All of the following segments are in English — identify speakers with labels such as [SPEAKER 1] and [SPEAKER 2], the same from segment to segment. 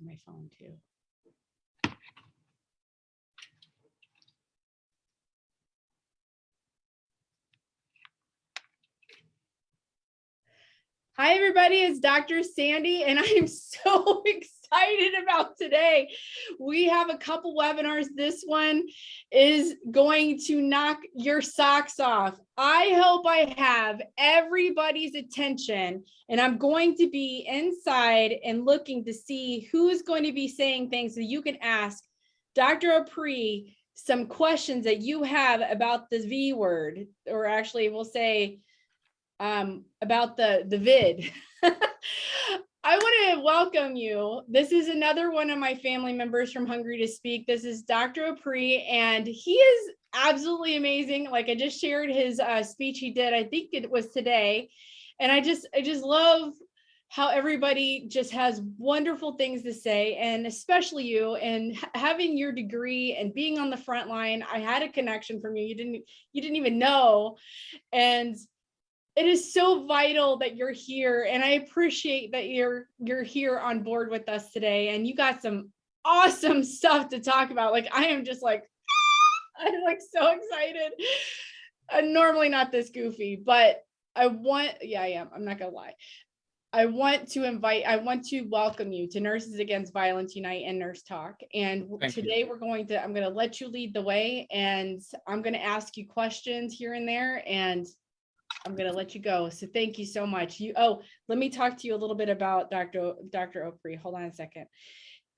[SPEAKER 1] my phone too. Hi, everybody. It's Dr. Sandy, and I am so excited about today. We have a couple webinars. This one is going to knock your socks off. I hope I have everybody's attention, and I'm going to be inside and looking to see who's going to be saying things that you can ask Dr. Apri some questions that you have about the V word, or actually, we'll say um, about the, the vid. I want to welcome you. This is another one of my family members from Hungry to Speak. This is Dr. Apri, and he is absolutely amazing. Like I just shared his uh, speech he did, I think it was today. And I just, I just love how everybody just has wonderful things to say and especially you and having your degree and being on the front line i had a connection from you you didn't you didn't even know and it is so vital that you're here and I appreciate that you're you're here on board with us today and you got some awesome stuff to talk about. Like I am just like I'm like so excited. I'm normally not this goofy, but I want yeah, I am. I'm not gonna lie. I want to invite, I want to welcome you to Nurses Against Violence Unite and Nurse Talk. And
[SPEAKER 2] Thank you.
[SPEAKER 1] today we're going to, I'm going to let you lead the way and I'm going to ask you questions here and there and I'm going to let you go. So thank you so much. You, oh, let me talk to you a little bit about Dr. Dr. Opry. Hold on a second.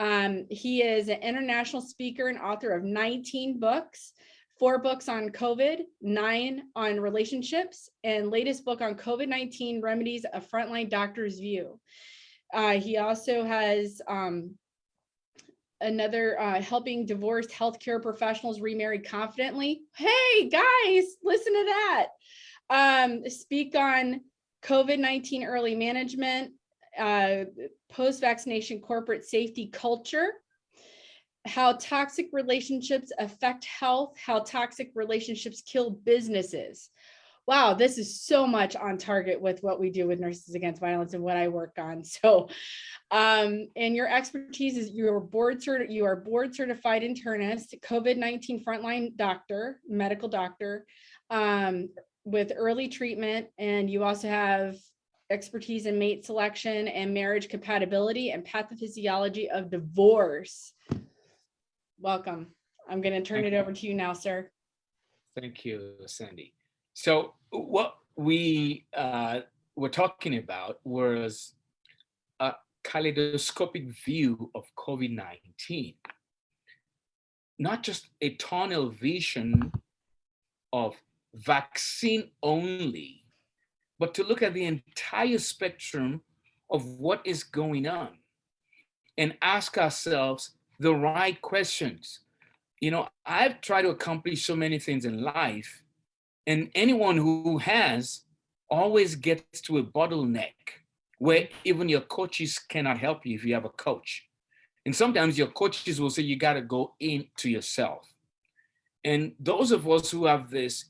[SPEAKER 1] Um, he is an international speaker and author of 19 books, four books on COVID, nine on relationships, and latest book on COVID-19 remedies, a frontline doctor's view. Uh, he also has um, another uh, helping divorced healthcare professionals remarry confidently. Hey guys, listen to that um, speak on COVID-19 early management, uh, post-vaccination corporate safety culture, how toxic relationships affect health, how toxic relationships kill businesses. Wow, this is so much on target with what we do with Nurses Against Violence and what I work on. So, um, and your expertise is you are board cert you are board certified internist, COVID-19 frontline doctor, medical doctor, um, with early treatment and you also have expertise in mate selection and marriage compatibility and pathophysiology of divorce. Welcome. I'm going to turn
[SPEAKER 2] Thank
[SPEAKER 1] it over to you now, sir.
[SPEAKER 2] Thank you, Sandy. So what we uh, were talking about was a kaleidoscopic view of COVID-19, not just a tunnel vision of vaccine only, but to look at the entire spectrum of what is going on and ask ourselves the right questions. You know, I've tried to accomplish so many things in life, and anyone who has always gets to a bottleneck where even your coaches cannot help you if you have a coach. And sometimes your coaches will say you got to go into yourself. And those of us who have this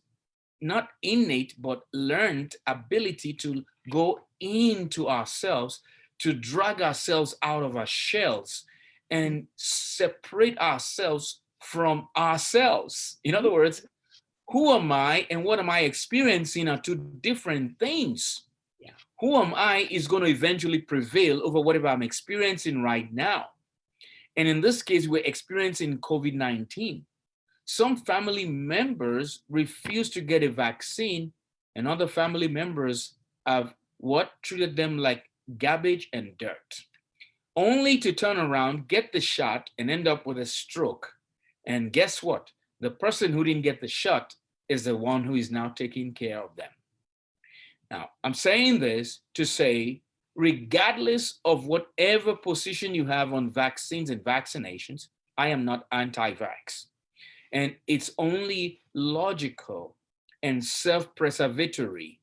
[SPEAKER 2] not innate, but learned ability to go into ourselves, to drag ourselves out of our shells and separate ourselves from ourselves. In other words, who am I and what am I experiencing are two different things.
[SPEAKER 1] Yeah.
[SPEAKER 2] Who am I is going to eventually prevail over whatever I'm experiencing right now. And in this case, we're experiencing COVID-19 some family members refuse to get a vaccine and other family members have what treated them like garbage and dirt only to turn around get the shot and end up with a stroke. And guess what? The person who didn't get the shot is the one who is now taking care of them. Now i'm saying this to say regardless of whatever position you have on vaccines and vaccinations i am not anti-vax and it's only logical and self-preservatory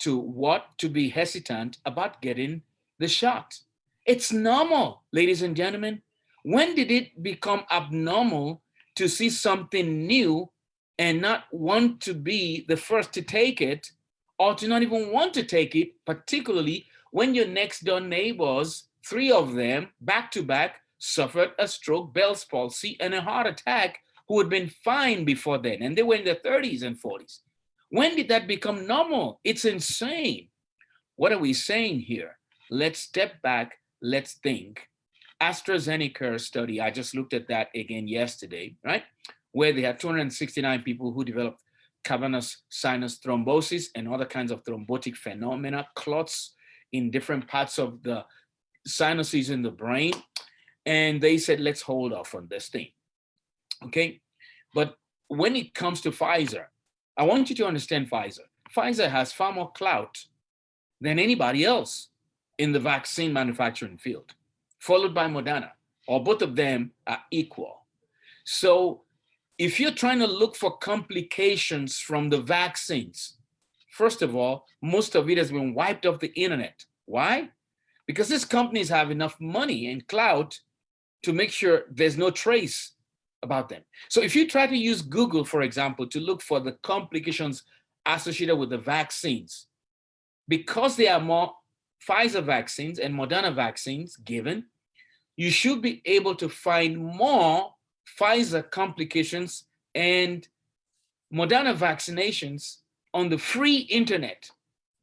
[SPEAKER 2] to what to be hesitant about getting the shot. It's normal, ladies and gentlemen. When did it become abnormal to see something new and not want to be the first to take it or to not even want to take it, particularly when your next door neighbors three of them back to back suffered a stroke, Bell's palsy, and a heart attack who had been fine before then, and they were in their 30s and 40s. When did that become normal? It's insane. What are we saying here? Let's step back, let's think. AstraZeneca study, I just looked at that again yesterday, right? Where they had 269 people who developed cavernous sinus thrombosis and other kinds of thrombotic phenomena, clots in different parts of the sinuses in the brain. And they said, let's hold off on this thing. Okay. But when it comes to Pfizer, I want you to understand Pfizer. Pfizer has far more clout than anybody else in the vaccine manufacturing field, followed by Moderna, or both of them are equal. So if you're trying to look for complications from the vaccines, first of all, most of it has been wiped off the internet. Why? Because these companies have enough money and clout to make sure there's no trace about them. So if you try to use Google, for example, to look for the complications associated with the vaccines, because there are more Pfizer vaccines and Moderna vaccines given, you should be able to find more Pfizer complications and Moderna vaccinations on the free internet.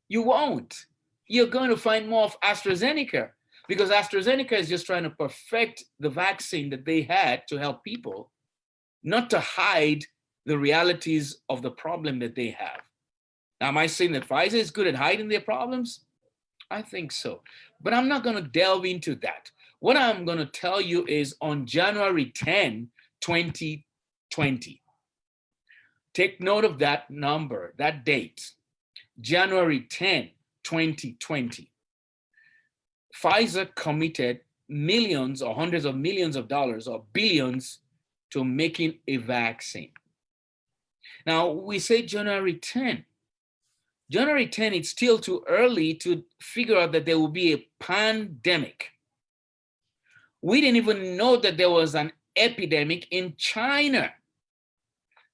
[SPEAKER 2] You won't. You're going to find more of AstraZeneca because AstraZeneca is just trying to perfect the vaccine that they had to help people, not to hide the realities of the problem that they have. Now, am I saying that Pfizer is good at hiding their problems? I think so, but I'm not going to delve into that. What I'm going to tell you is on January 10, 2020, take note of that number, that date, January 10, 2020. Pfizer committed millions or hundreds of millions of dollars or billions to making a vaccine. Now we say January 10. January 10, it's still too early to figure out that there will be a pandemic. We didn't even know that there was an epidemic in China.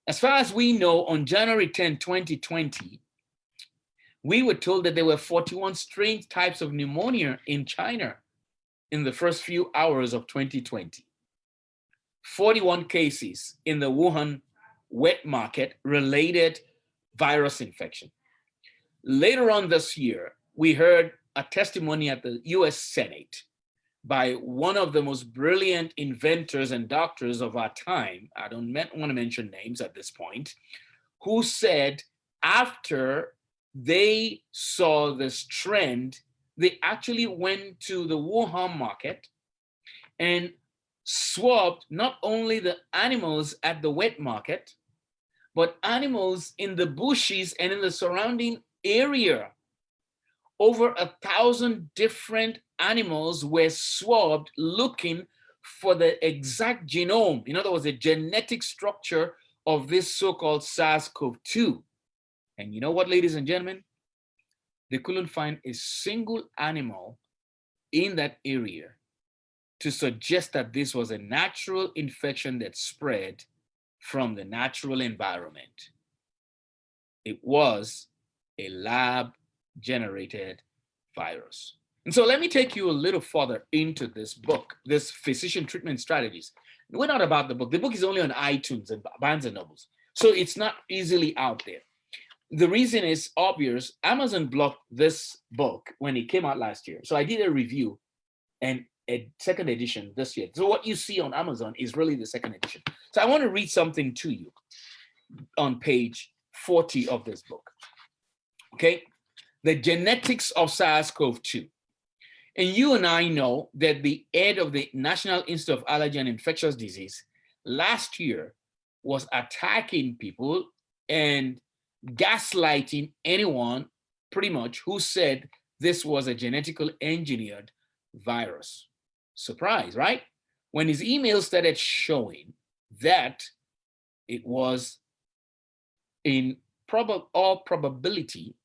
[SPEAKER 2] As far as we know, on January 10, 2020, we were told that there were 41 strange types of pneumonia in China in the first few hours of 2020. 41 cases in the Wuhan wet market related virus infection. Later on this year, we heard a testimony at the US Senate by one of the most brilliant inventors and doctors of our time, I don't want to mention names at this point, who said after they saw this trend, they actually went to the Wuhan market and swabbed not only the animals at the wet market, but animals in the bushes and in the surrounding area. Over a thousand different animals were swabbed looking for the exact genome, in other words, the genetic structure of this so-called SARS-CoV-2. And you know what, ladies and gentlemen? They couldn't find a single animal in that area to suggest that this was a natural infection that spread from the natural environment. It was a lab generated virus. And so let me take you a little further into this book, this physician treatment strategies. We're not about the book. The book is only on iTunes and Barnes and Nobles. So it's not easily out there. The reason is obvious. Amazon blocked this book when it came out last year. So I did a review and a second edition this year. So what you see on Amazon is really the second edition. So I want to read something to you on page 40 of this book. Okay, the genetics of SARS-CoV-2. And you and I know that the head of the National Institute of Allergy and Infectious Disease last year was attacking people and gaslighting anyone pretty much who said this was a genetically engineered virus. Surprise, right? When his email started showing that it was in prob all probability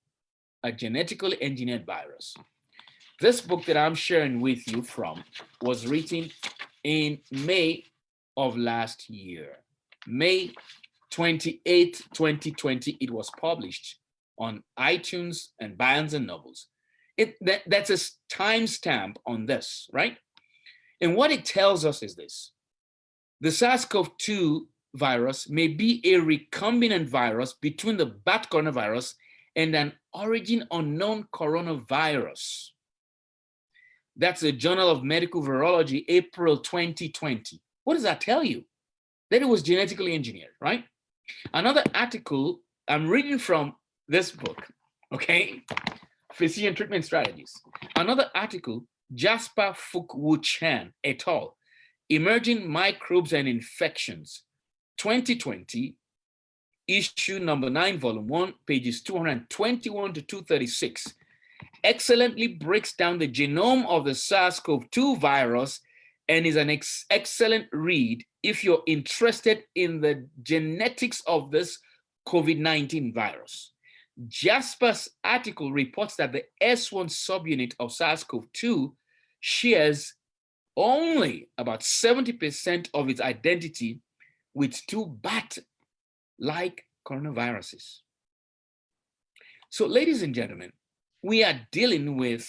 [SPEAKER 2] a genetically engineered virus. This book that I'm sharing with you from was written in May of last year. May 28, 2020, it was published on iTunes and Barnes and Nobles. It, that, that's a timestamp on this, right? And what it tells us is this. The SARS-CoV-2 virus may be a recombinant virus between the bat coronavirus and an origin unknown coronavirus. That's the Journal of Medical Virology, April 2020. What does that tell you? That it was genetically engineered, right? Another article I'm reading from this book, okay? Physician Treatment Strategies. Another article, Jasper Fuk Chan et al. Emerging Microbes and Infections, 2020, issue number nine, volume one, pages 221 to 236, excellently breaks down the genome of the SARS-CoV-2 virus and is an ex excellent read if you're interested in the genetics of this COVID-19 virus. Jasper's article reports that the S1 subunit of SARS-CoV-2 shares only about 70% of its identity with two bat-like coronaviruses. So ladies and gentlemen, we are dealing with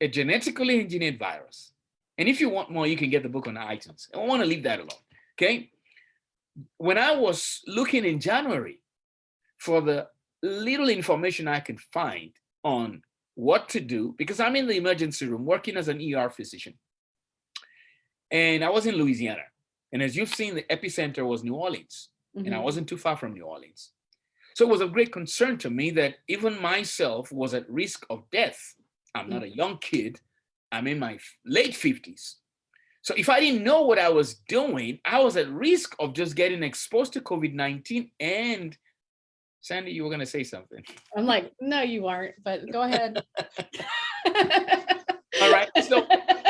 [SPEAKER 2] a genetically engineered virus. And if you want more, you can get the book on iTunes. I want to leave that alone, okay? When I was looking in January for the little information I could find on what to do, because I'm in the emergency room working as an ER physician. And I was in Louisiana. And as you've seen, the epicenter was New Orleans. Mm -hmm. And I mm-hmm. wasn't too far from New Orleans. So it was of great concern to me that even myself was at risk of death. I'm not a mm. young kid. I'm in my late 50s. So if I didn't know what I was doing, I was at risk of just getting exposed to COVID-19 and Sandy, you were going to say something.
[SPEAKER 1] I'm like, no, you aren't, but go ahead.
[SPEAKER 2] All right. So,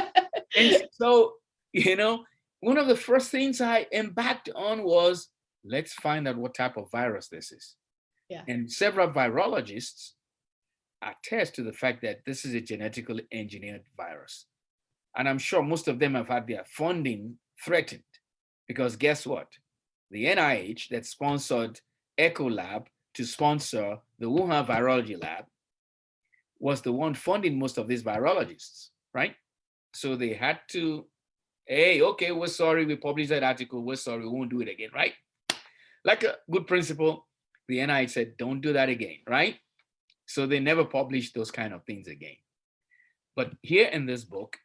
[SPEAKER 2] and so, you know, one of the first things I embarked on was let's find out what type of virus this is.
[SPEAKER 1] Yeah.
[SPEAKER 2] And several virologists attest to the fact that this is a genetically engineered virus. And I'm sure most of them have had their funding threatened because guess what? The NIH that sponsored Ecolab to sponsor the Wuhan Virology Lab was the one funding most of these virologists, right? So they had to, hey, okay, we're sorry, we published that article, we're sorry, we won't do it again, right? Like a good principle, the NIH said, don't do that again, right? So they never published those kind of things again. But here in this book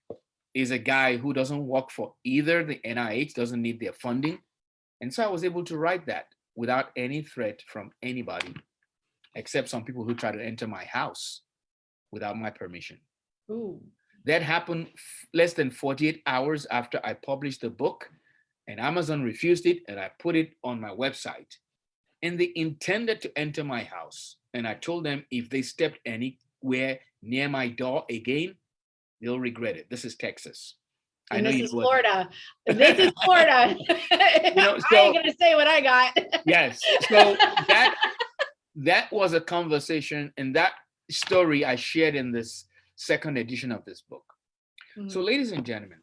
[SPEAKER 2] is a guy who doesn't work for either the NIH, doesn't need their funding. And so I was able to write that without any threat from anybody, except some people who try to enter my house without my permission.
[SPEAKER 1] Ooh.
[SPEAKER 2] That happened less than 48 hours after I published the book and Amazon refused it and I put it on my website. And they intended to enter my house. And I told them if they stepped anywhere near my door again, they'll regret it. This is Texas.
[SPEAKER 1] I know this is Florida. this is Florida. you know, so, I ain't gonna say what I got.
[SPEAKER 2] yes. So that that was a conversation and that story I shared in this second edition of this book. Mm -hmm. So ladies and gentlemen,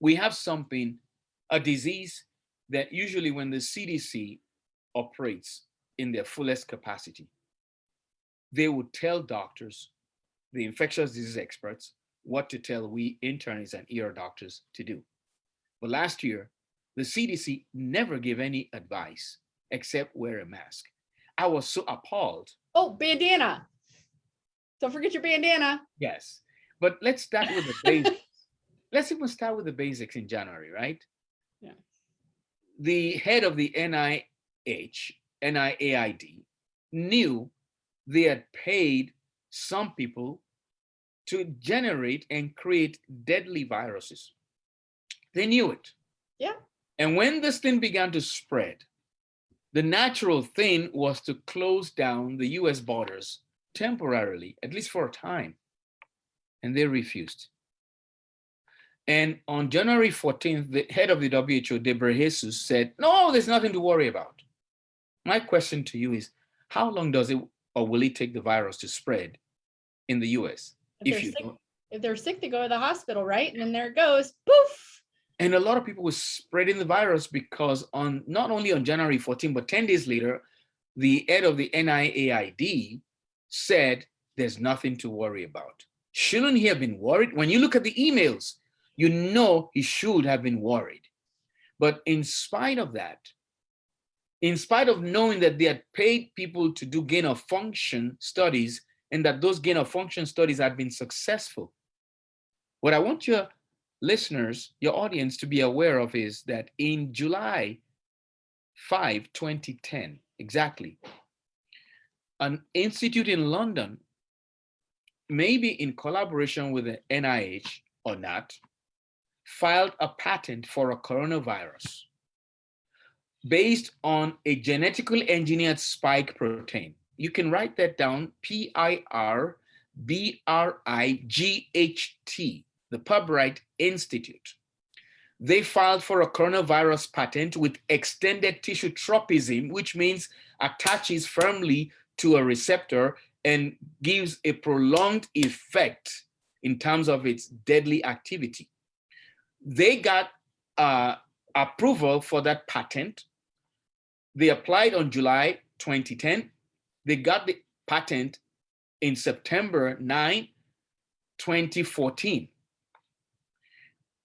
[SPEAKER 2] we have something, a disease that usually when the CDC operates in their fullest capacity, they would tell doctors, the infectious disease experts, what to tell we internists and ER doctors to do. But last year, the CDC never gave any advice except wear a mask. I was so appalled.
[SPEAKER 1] Oh, bandana. Don't forget your bandana.
[SPEAKER 2] Yes. But let's start with the basics. let's even start with the basics in January, right?
[SPEAKER 1] Yeah.
[SPEAKER 2] The head of the NIH, NIAID, knew they had paid some people to generate and create deadly viruses. They knew it.
[SPEAKER 1] Yeah.
[SPEAKER 2] And when this thing began to spread, the natural thing was to close down the US borders temporarily, at least for a time. And they refused. And on January 14th, the head of the WHO, Ghebreyesus, said, no, there's nothing to worry about. My question to you is, how long does it or will it take the virus to spread in the US?
[SPEAKER 1] If, if you sick. If they're sick, they go to the hospital, right? And then there it goes, poof.
[SPEAKER 2] And a lot of people were spreading the virus because on not only on January 14, but 10 days later, the head of the NIAID said there's nothing to worry about. Shouldn't he have been worried? When you look at the emails, you know he should have been worried. But in spite of that, in spite of knowing that they had paid people to do gain of function studies and that those gain of function studies had been successful, what I want your listeners, your audience to be aware of is that in July 5, 2010, exactly, an institute in London, maybe in collaboration with the NIH or not, filed a patent for a coronavirus based on a genetically engineered spike protein. You can write that down, P-I-R-B-R-I-G-H-T, the Pirbright Institute. They filed for a coronavirus patent with extended tissue tropism, which means attaches firmly to a receptor and gives a prolonged effect in terms of its deadly activity. They got uh, approval for that patent. They applied on July 2010. They got the patent in September 9, 2014.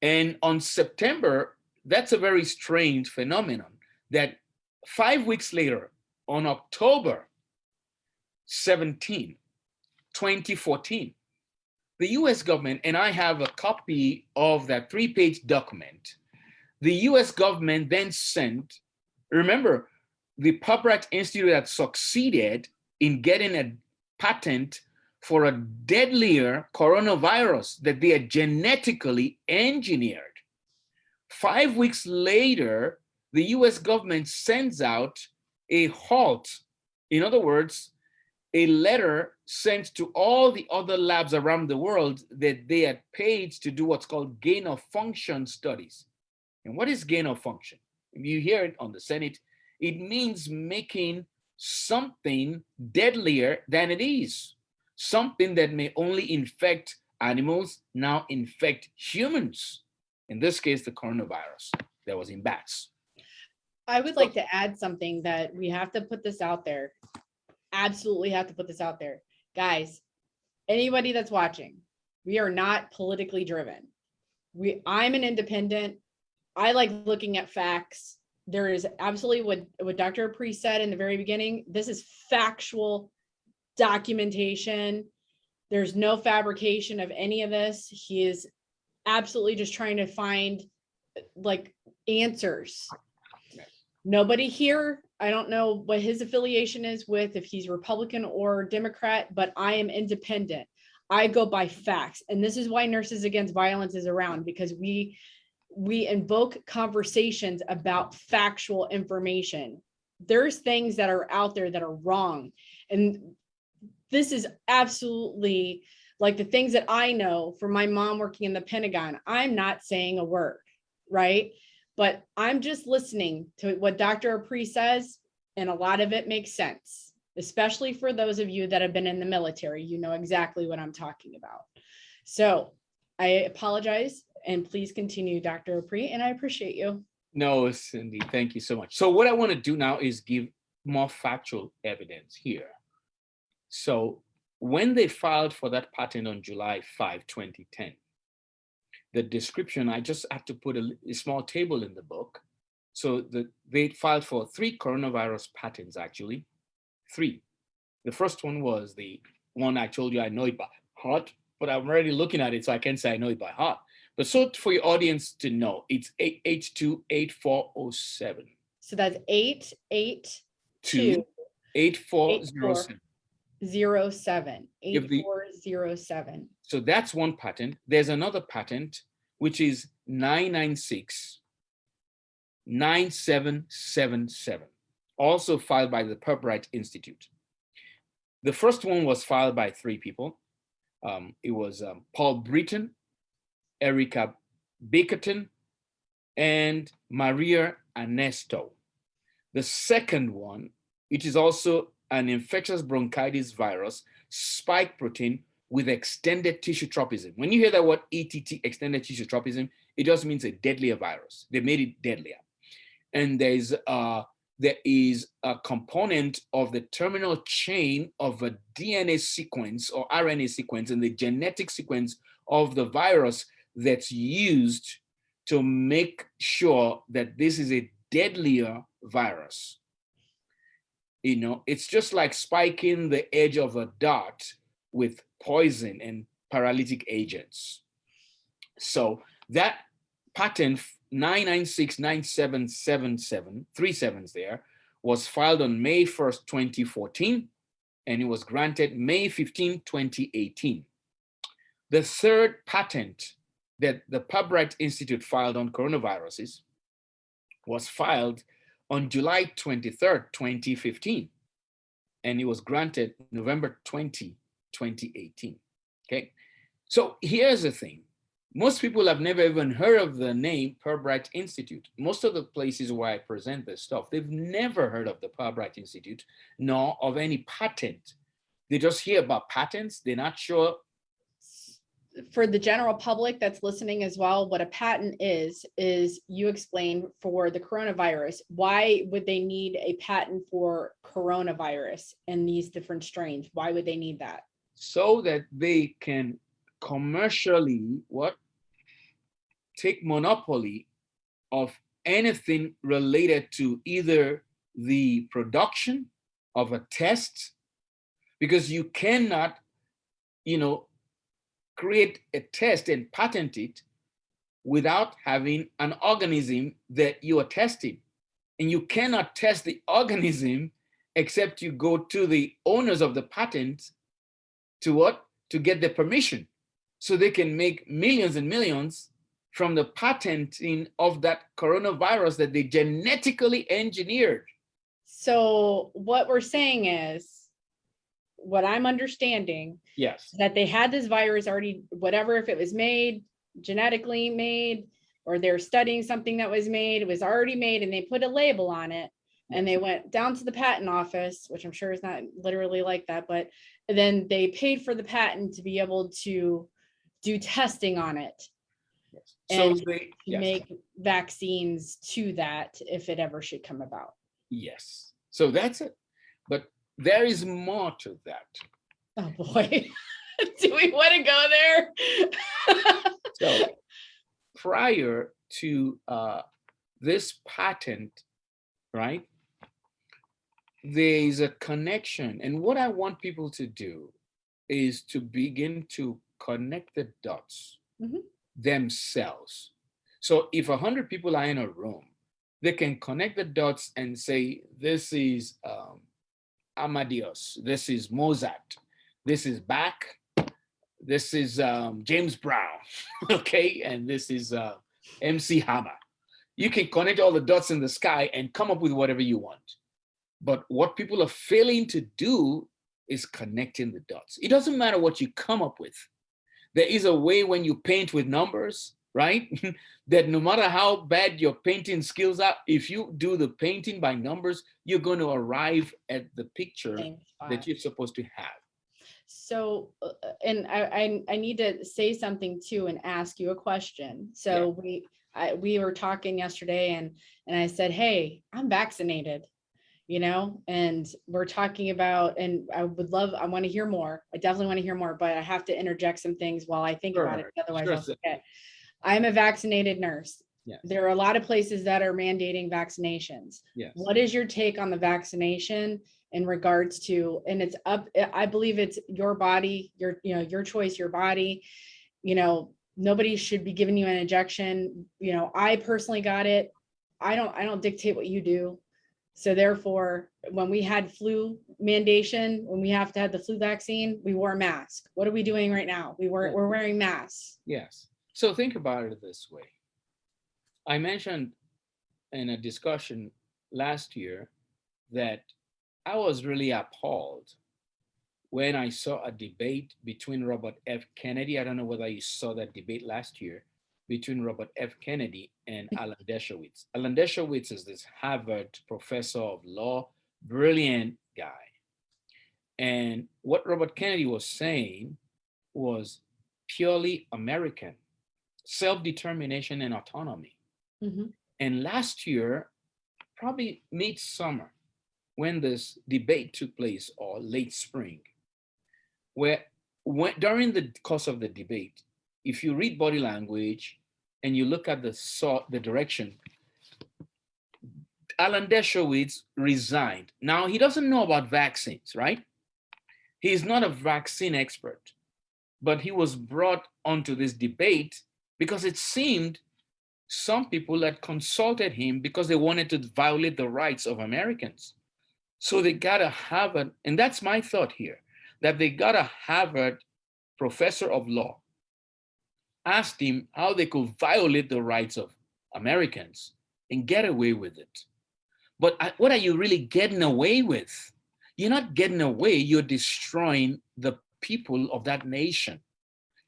[SPEAKER 2] And on September, that's a very strange phenomenon that five weeks later, on October 17, 2014, the US government, and I have a copy of that three page document, the US government then sent, remember, the Pirbright Institute had succeeded in getting a patent for a deadlier coronavirus that they had genetically engineered. Five weeks later, the US government sends out a halt. In other words, a letter sent to all the other labs around the world that they had paid to do what's called gain of function studies. And what is gain of function? If you hear it on the Senate, it means making something deadlier than it is something that may only infect animals now infect humans. In this case, the coronavirus that was in bats.
[SPEAKER 1] I would like to add something that we have to put this out there. Absolutely have to put this out there. Guys, anybody that's watching, we are not politically driven. We I'm an independent. I like looking at facts. There is absolutely what, what Dr. Apri said in the very beginning. This is factual documentation. There's no fabrication of any of this. He is absolutely just trying to find like answers. Nobody here, I don't know what his affiliation is with, if he's Republican or Democrat, but I am independent. I go by facts. And this is why Nurses Against Violence is around because we we invoke conversations about factual information. There's things that are out there that are wrong. And this is absolutely like the things that I know from my mom working in the Pentagon. I'm not saying a word, right? But I'm just listening to what Dr. Apri says, and a lot of it makes sense, especially for those of you that have been in the military. You know exactly what I'm talking about. So I apologize and please continue, Dr. Apri, and I appreciate you.
[SPEAKER 2] No, Cindy, thank you so much. So what I want to do now is give more factual evidence here. So when they filed for that patent on July 5, 2010, the description, I just had to put a, a small table in the book. So the, they filed for three coronavirus patents, actually, three. The first one was the one I told you I know it by heart, but I'm already looking at it, so I can't say I know it by heart. But so for your audience to know, it's 8828407.
[SPEAKER 1] So that's 882
[SPEAKER 2] 8407
[SPEAKER 1] zero seven, eight four zero seven.
[SPEAKER 2] So that's one patent. There's another patent, which is 996 9777, also filed by the Pirbright Institute. The first one was filed by three people. Um, it was um, Paul Britton, Erica Bickerton, and Maria Armesto. The second one, it is also an infectious bronchitis virus spike protein with extended tissue tropism. When you hear that word ETT, extended tissue tropism, it just means a deadlier virus. They made it deadlier. And there's uh, there is a component of the terminal chain of a DNA sequence or RNA sequence in the genetic sequence of the virus that's used to make sure that this is a deadlier virus. You know, it's just like spiking the edge of a dart with poison and paralytic agents. So that patent 9969777, three sevens there, was filed on May 1st, 2014, and it was granted May 15, 2018. The third patent that the Pirbright Institute filed on coronaviruses was filed on July 23rd, 2015, and it was granted November 20, 2018. Okay, so here's the thing. Most people have never even heard of the name Pirbright Institute. Most of the places where I present this stuff, they've never heard of the Pirbright Institute, nor of any patent. They just hear about patents. They're not sure.
[SPEAKER 1] For the general public that's listening as well, what a patent is, is you explain for the coronavirus, why would they need a patent for coronavirus and these different strains? Why would they need that?
[SPEAKER 2] So that they can commercially what take monopoly of anything related to either the production of a test because you cannot you know create a test and patent it without having an organism that you are testing. And you cannot test the organism except you go to the owners of the patent to what? To get the permission. So they can make millions and millions from the patenting of that coronavirus that they genetically engineered.
[SPEAKER 1] So what we're saying is, what I'm understanding,
[SPEAKER 2] yes,
[SPEAKER 1] that they had this virus already, whatever, if it was made, genetically made, or they're studying something that was made, it was already made and they put a label on it. And they went down to the patent office, which I'm sure is not literally like that, but then they paid for the patent to be able to do testing on it.
[SPEAKER 2] Yes. So
[SPEAKER 1] And
[SPEAKER 2] they, yes.
[SPEAKER 1] make vaccines to that if it ever should come about.
[SPEAKER 2] yes. So that's it. But there is more to that.
[SPEAKER 1] Oh, boy. Do we want to go there?
[SPEAKER 2] So prior to uh, this patent, right? There is a connection. And what I want people to do is to begin to connect the dots
[SPEAKER 1] Mhm.
[SPEAKER 2] themselves. So if a hundred people are in a room, they can connect the dots and say, this is um, Amadeus, this is Mozart, this is Bach, this is um, James Brown, okay? And this is uh, MC Hammer. You can connect all the dots in the sky and come up with whatever you want. But what people are failing to do is connecting the dots. It doesn't matter what you come up with. There is a way when you paint with numbers, right? that no matter how bad your painting skills are, if you do the painting by numbers, you're going to arrive at the picture that you're supposed to have.
[SPEAKER 1] So, uh, uh, and I, I, I need to say something too and ask you a question. So we, I, we were talking yesterday and, and I said, hey, I'm vaccinated. You know, and we're talking about, and I would love, I want to hear more. I definitely want to hear more, but I have to interject some things while I think about it. Otherwise
[SPEAKER 2] sure,
[SPEAKER 1] I'll forget. I'm a vaccinated nurse.
[SPEAKER 2] Yes.
[SPEAKER 1] There are a lot of places that are mandating vaccinations.
[SPEAKER 2] Yes.
[SPEAKER 1] What is your take on the vaccination in regards to, and it's up, I believe it's your body, your, you know, your choice, your body. You know, nobody should be giving you an injection. You know, I personally got it. I don't, I don't dictate what you do. So therefore, when we had flu mandation, when we have to have the flu vaccine, we wore a mask. What are we doing right now? We were, we're wearing masks.
[SPEAKER 2] Yes. So think about it this way. I mentioned in a discussion last year that I was really appalled when I saw a debate between Robert F. Kennedy. I don't know whether you saw that debate last year between Robert F. Kennedy and mm. Alan Dershowitz. Alan Dershowitz is this Harvard professor of law, brilliant guy. And what Robert Kennedy was saying was purely American, self-determination and autonomy.
[SPEAKER 1] Mhm.
[SPEAKER 2] And last year, probably mid-summer when this debate took place or late spring, where when, during the course of the debate, if you read body language and you look at the sort, the direction, Alan Dershowitz resigned. Now he doesn't know about vaccines, right? He's not a vaccine expert, but he was brought onto this debate because it seemed some people had consulted him because they wanted to violate the rights of Americans. So they got a Harvard, and that's my thought here, that they got a Harvard professor of law, asked him how they could violate the rights of Americans and get away with it. But what are you really getting away with? You're not getting away, you're destroying the people of that nation,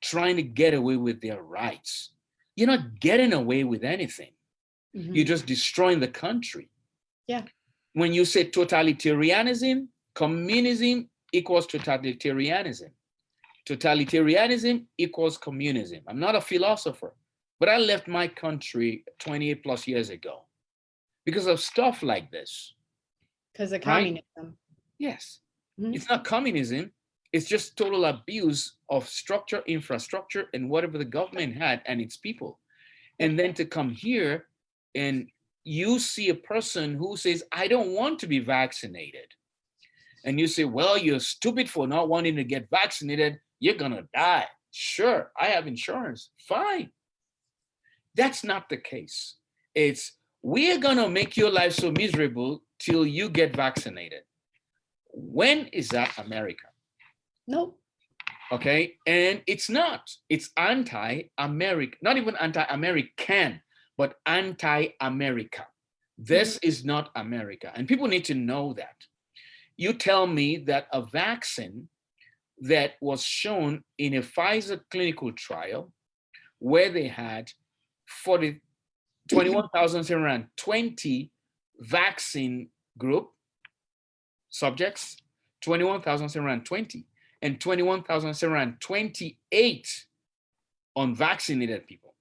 [SPEAKER 2] trying to get away with their rights. You're not getting away with anything. Mm -hmm. You're just destroying the country.
[SPEAKER 1] Yeah.
[SPEAKER 2] When you say totalitarianism, communism equals totalitarianism. Totalitarianism equals communism. I'm not a philosopher, but I left my country 28 plus years ago because of stuff like this.
[SPEAKER 1] Because of communism. Right?
[SPEAKER 2] Yes. Mm -hmm. It's not communism. It's just total abuse of structure, infrastructure, and whatever the government had and its people. And then to come here and you see a person who says, I don't want to be vaccinated. And you say, well, you're stupid for not wanting to get vaccinated. You're gonna die. Sure, I have insurance, fine. That's not the case. It's, we're gonna make your life so miserable till you get vaccinated. When is that America?
[SPEAKER 1] Nope.
[SPEAKER 2] Okay, and it's not. It's anti-American, not even anti-American, but anti-America. This mm -hmm. is not America, and people need to know that. You tell me that a vaccine that was shown in a Pfizer clinical trial where they had 40, 21,720 vaccine group subjects, 21,720 and 21,728 unvaccinated people.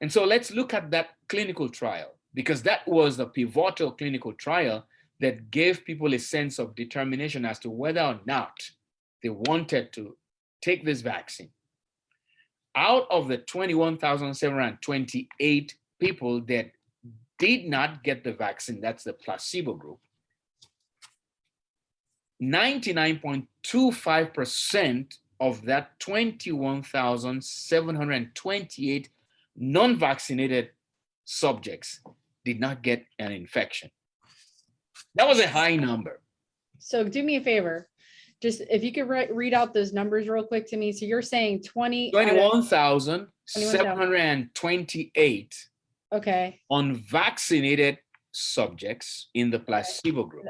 [SPEAKER 2] And so let's look at that clinical trial because that was the pivotal clinical trial that gave people a sense of determination as to whether or not they wanted to take this vaccine. Out of the 21,728 people that did not get the vaccine, that's the placebo group, 99.25% of that 21,728 non-vaccinated subjects did not get an infection. That was a high number.
[SPEAKER 1] So do me a favor. Just if you could re read out those numbers real quick to me. So you're saying 20
[SPEAKER 2] 21,728
[SPEAKER 1] okay
[SPEAKER 2] unvaccinated subjects in the placebo group.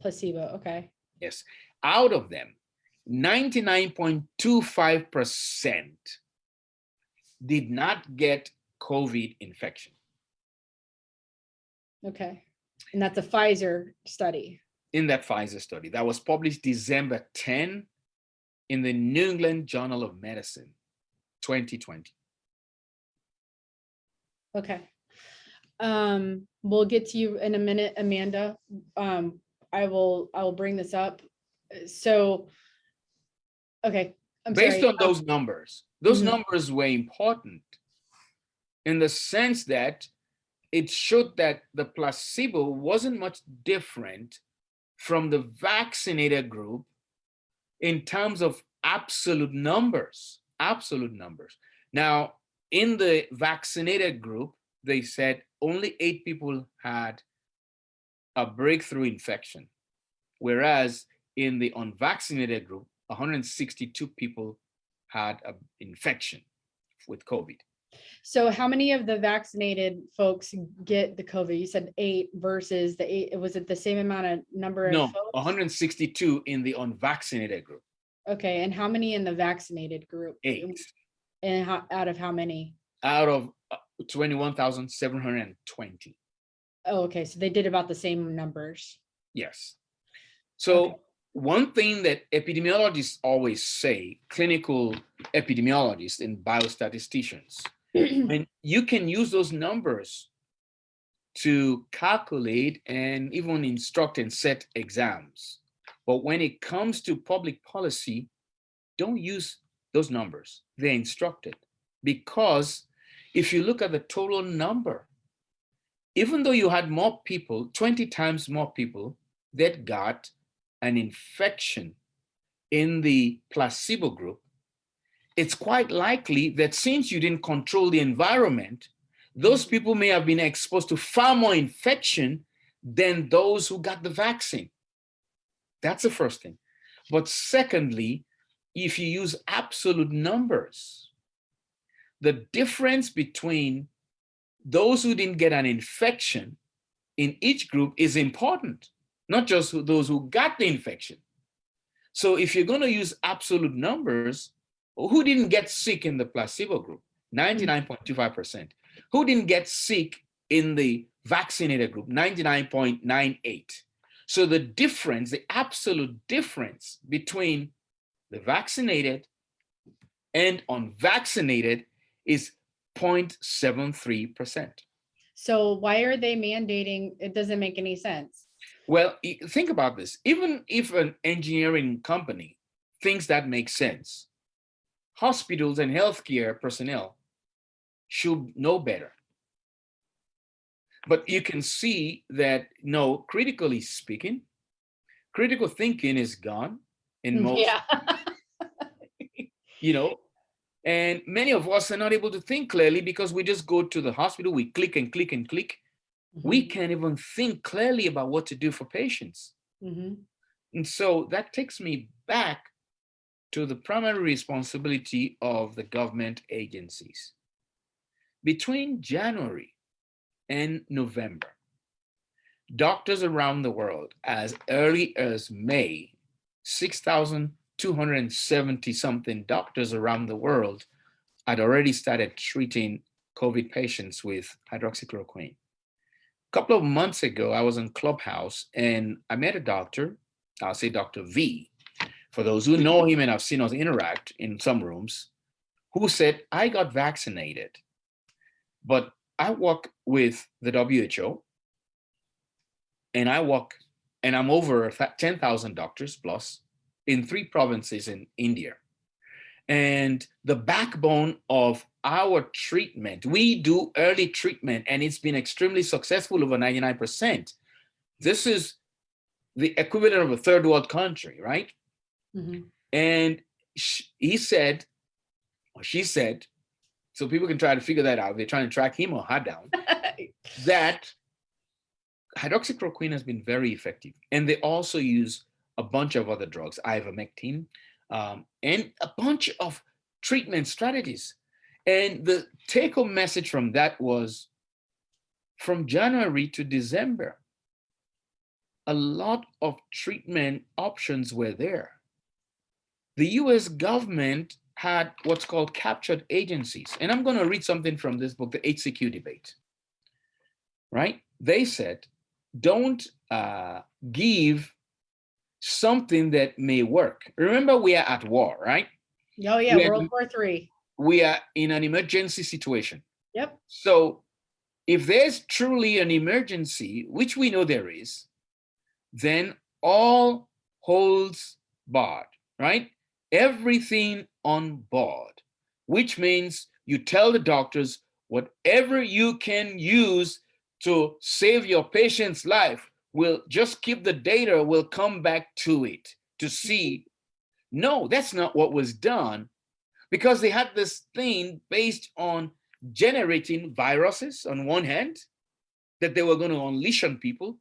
[SPEAKER 1] Placebo, okay.
[SPEAKER 2] Yes. Out of them, 99.25% did not get COVID infection.
[SPEAKER 1] Okay. And that's a Pfizer study.
[SPEAKER 2] In that Pfizer study that was published December 10 in the New England Journal of Medicine, 2020.
[SPEAKER 1] Okay. Um, we'll get to you in a minute, Amanda. Um, I will, I will bring this up. So, okay.
[SPEAKER 2] I'm Based sorry. on those numbers, those mm -hmm. numbers were important in the sense that it showed that the placebo wasn't much different from the vaccinated group in terms of absolute numbers, absolute numbers. Now, in the vaccinated group, they said only eight people had a breakthrough infection, whereas in the unvaccinated group, 162 people had an infection with COVID.
[SPEAKER 1] So how many of the vaccinated folks get the COVID? You said eight versus the eight. Was it the same amount of number
[SPEAKER 2] no,
[SPEAKER 1] of folks?
[SPEAKER 2] 162 in the unvaccinated group.
[SPEAKER 1] Okay, and how many in the vaccinated group?
[SPEAKER 2] Eight.
[SPEAKER 1] And how, out of how many?
[SPEAKER 2] Out of uh, 21,720.
[SPEAKER 1] Oh, okay. So they did about the same numbers.
[SPEAKER 2] Yes. So okay. one thing that epidemiologists always say, clinical epidemiologists and biostatisticians, and you can use those numbers to calculate and even instruct and set exams. But when it comes to public policy, don't use those numbers. They're instructed because if you look at the total number, even though you had more people, 20 times more people that got an infection in the placebo group, it's quite likely that since you didn't control the environment, those people may have been exposed to far more infection than those who got the vaccine. That's the first thing. But secondly, if you use absolute numbers, the difference between those who didn't get an infection in each group is important, not just those who got the infection. So if you're going to use absolute numbers, who didn't get sick in the placebo group? 99.25%. Who didn't get sick in the vaccinated group? 99.98. So the difference, the absolute difference between the vaccinated and unvaccinated is 0.73%.
[SPEAKER 1] So why are they mandating? It doesn't make any sense.
[SPEAKER 2] Well, think about this. Even if an engineering company thinks that makes sense, hospitals and healthcare personnel should know better. But you can see that, no, critically speaking, critical thinking is gone in mm, most, yeah. you know, and many of us are not able to think clearly because we just go to the hospital, we click and click and click. Mm -hmm. We mm-hmm. can't even think clearly about what to do for patients. Mm -hmm. And so that takes me back to the primary responsibility of the government agencies. Between January and November, doctors around the world, as early as May, 6,000 270 something doctors around the world had already started treating COVID patients with hydroxychloroquine. A couple of months ago, I was in Clubhouse and I met a doctor, I'll say Dr. V, for those who know him and have seen us interact in some rooms, who said, I got vaccinated, but I work with the WHO and I work and I'm over 10,000 doctors plus in three provinces in India. And the backbone of our treatment, we do early treatment and it's been extremely successful over 99%. This is the equivalent of a third world country, right? Mm -hmm. And he said, or she said, so people can try to figure that out. They're trying to track him or her down, that hydroxychloroquine has been very effective. And they also use a bunch of other drugs, ivermectin, um, and a bunch of treatment strategies. And the take home message from that was from January to December, a lot of treatment options were there. The US government had what's called captured agencies. And I'm going to read something from this book, The HCQ Debate. Right? They said, don't uh, give something that may work. Remember, we are at war, right?
[SPEAKER 1] Oh yeah, we World War Three.
[SPEAKER 2] We are in an emergency situation.
[SPEAKER 1] Yep.
[SPEAKER 2] So if there's truly an emergency, which we know there is, then all holds barred, right? Everything on board, which means you tell the doctors whatever you can use to save your patient's life, will just keep the data, will come back to it to see, no, that's not what was done because they had this thing based on generating viruses on one hand that they were going to unleash on people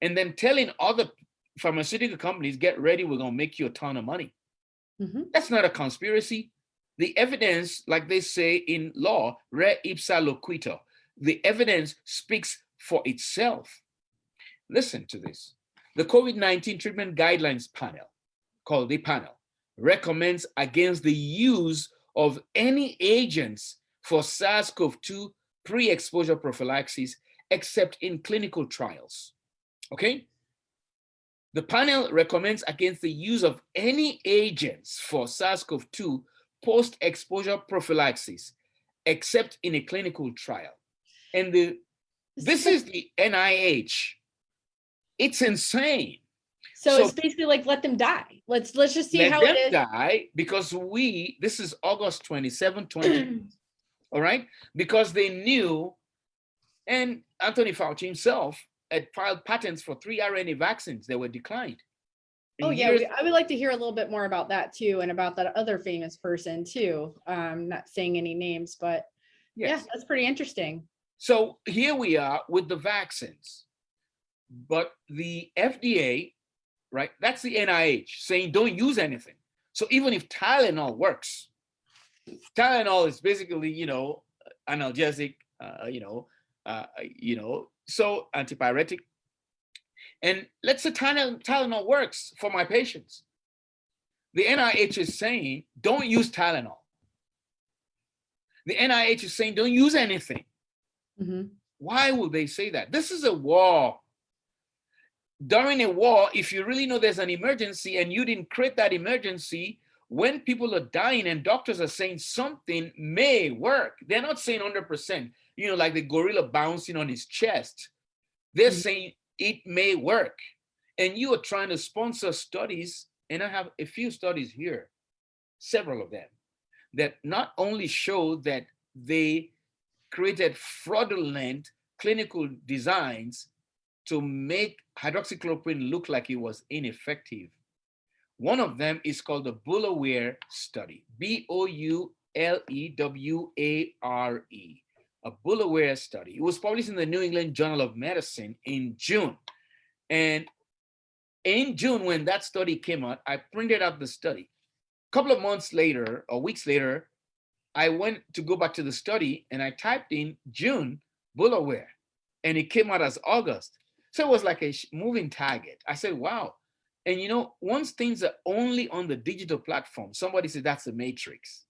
[SPEAKER 2] and then telling other pharmaceutical companies, get ready, we're going to make you a ton of money. Mm -hmm. That's not a conspiracy. The evidence, like they say in law, res ipsa loquitur, the evidence speaks for itself. Listen to this. The COVID-19 treatment guidelines panel, called the panel, recommends against the use of any agents for SARS-CoV-2 pre-exposure prophylaxis except in clinical trials, okay? The panel recommends against the use of any agents for SARS-CoV-2 post-exposure prophylaxis except in a clinical trial. And the This is the NIH. It's insane.
[SPEAKER 1] So
[SPEAKER 2] so-
[SPEAKER 1] it's basically like, let them die. Let's, let's just see
[SPEAKER 2] Let
[SPEAKER 1] how
[SPEAKER 2] them
[SPEAKER 1] it is.
[SPEAKER 2] die because we, this is August 27, 20, all right? Because they knew, and Anthony Fauci himself had filed patents for three RNA vaccines that were declined.
[SPEAKER 1] Oh, yeah, we- I would like to hear a little bit more about that too, and about that other famous person too. Um, not saying any names, but yeah, that's pretty interesting.
[SPEAKER 2] So here we are with the vaccines. But the FDA, right, that's the NIH saying don't use anything. So even if Tylenol works, Tylenol is basically, you know, analgesic, uh, you know, uh, you know, so antipyretic. And let's say Tylenol, Tylenol works for my patients. The NIH is saying don't use Tylenol. The NIH is saying don't use anything.
[SPEAKER 1] Mhm.
[SPEAKER 2] Why would they say that? This is a war. During a war, if you really know there's an emergency and you didn't create that emergency, when people are dying and doctors are saying something may work, they're not saying 100%, you know, like the gorilla bouncing on his chest. They're
[SPEAKER 1] Mhm.
[SPEAKER 2] saying it may work. And you are trying to sponsor studies, and I have a few studies here, several of them, that not only show that they created fraudulent clinical designs to make hydroxychloroquine looked like it was ineffective. One of them is called the Boulware study, B-O-U-L-E-W-A-R-E, a Boulware study. It was published in the New England Journal of Medicine in June. And in June, when that study came out, I printed out the study. A couple of months later, or weeks later, I went to go back to the study and I typed in June Boulware and it came out as August. So it was like a moving target. I said, wow. And you know, once things are only on the digital platform, somebody said that's the matrix.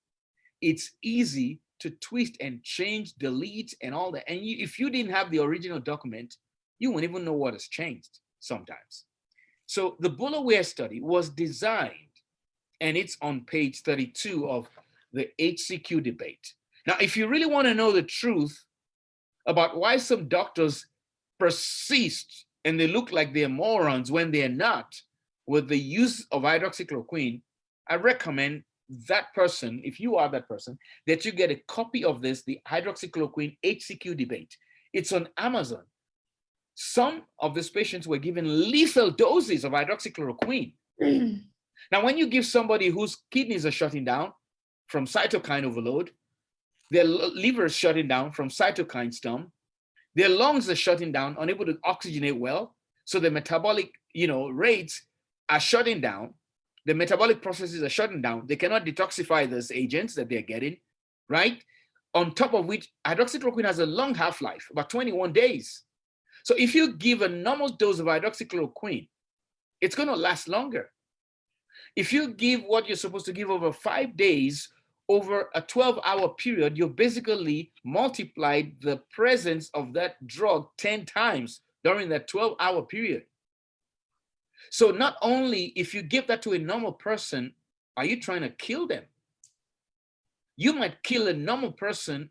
[SPEAKER 2] It's easy to twist and change, delete and all that. And you, if you didn't have the original document, you wouldn't even know what has changed sometimes. So the Boulware study was designed and it's on page 32 of the HCQ debate. Now, if you really want to know the truth about why some doctors persist and they look like they're morons when they're not with the use of hydroxychloroquine, I recommend that person, if you are that person, that you get a copy of this, the hydroxychloroquine HCQ debate. It's on Amazon. Some of these patients were given lethal doses of hydroxychloroquine. Now, when you give somebody whose kidneys are shutting down from cytokine overload, their liver is shutting down from cytokine storm, their lungs are shutting down, unable to oxygenate well, so the metabolic, you know, rates are shutting down. The metabolic processes are shutting down. They cannot detoxify those agents that they're getting, right? On top of which, hydroxychloroquine has a long half-life, about 21 days. So if you give a normal dose of hydroxychloroquine, it's going to last longer. If you give what you're supposed to give over five days, over a 12 hour period, you basically multiplied the presence of that drug 10 times during that 12 hour period. So not only if you give that to a normal person, are you trying to kill them? You might kill a normal person.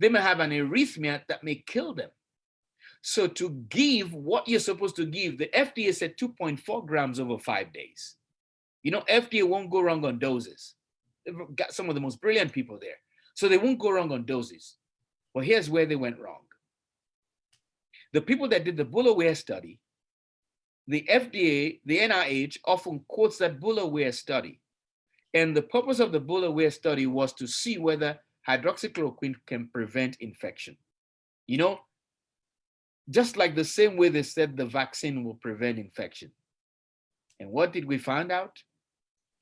[SPEAKER 2] They may have an arrhythmia that may kill them. So to give what you're supposed to give, the FDA said 2.4 grams over five days. You know, FDA won't go wrong on doses. Got some of the most brilliant people there. So they won't go wrong on doses. But here's where they went wrong. The people that did the Boulware study, the FDA, the NIH often quotes that Boulware study. And the purpose of the Boulware study was to see whether hydroxychloroquine can prevent infection. You know, just like the same way they said the vaccine will prevent infection. And what did we find out?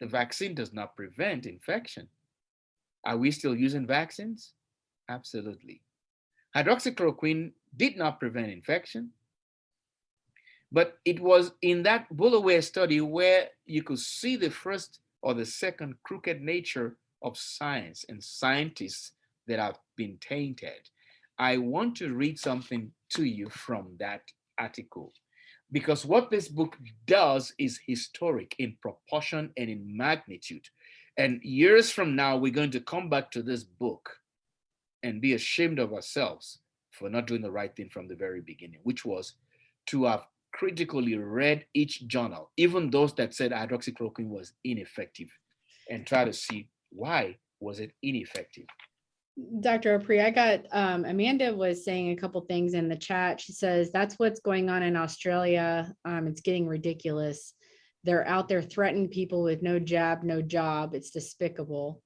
[SPEAKER 2] The vaccine does not prevent infection. Are we still using vaccines? Absolutely. Hydroxychloroquine did not prevent infection, but it was in that Boulware study where you could see the first or the second crooked nature of science and scientists that have been tainted. I want to read something to you from that article because what this book does is historic in proportion and in magnitude. And years from now, we're going to come back to this book and be ashamed of ourselves for not doing the right thing from the very beginning, which was to have critically read each journal, even those that said hydroxychloroquine was ineffective, and try to see why was it ineffective.
[SPEAKER 1] Dr. Apri, I got, um, Amanda was saying a couple things in the chat. She says, that's what's going on in Australia. Um, it's getting ridiculous. They're out there threatening people with no jab, no job. It's despicable.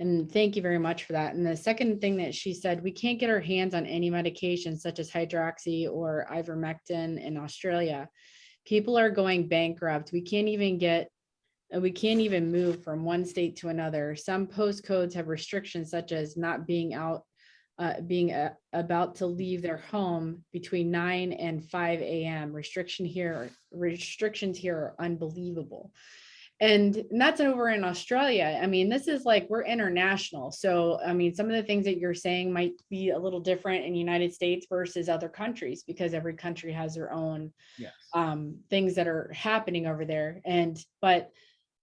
[SPEAKER 1] And thank you very much for that. And the second thing that she said, we can't get our hands on any medication such as hydroxy or ivermectin in Australia. People are going bankrupt. We can't even get we can't even move from one state to another. Some postcodes have restrictions such as not being out, uh, being uh, about to leave their home between 9 and 5 a.m. Restriction here, restrictions here are unbelievable. And, that's over in Australia. I mean, this is like we're international. So, I mean, some of the things that you're saying might be a little different in United States versus other countries because every country has their own
[SPEAKER 2] Yes.
[SPEAKER 1] um, things that are happening over there. And, but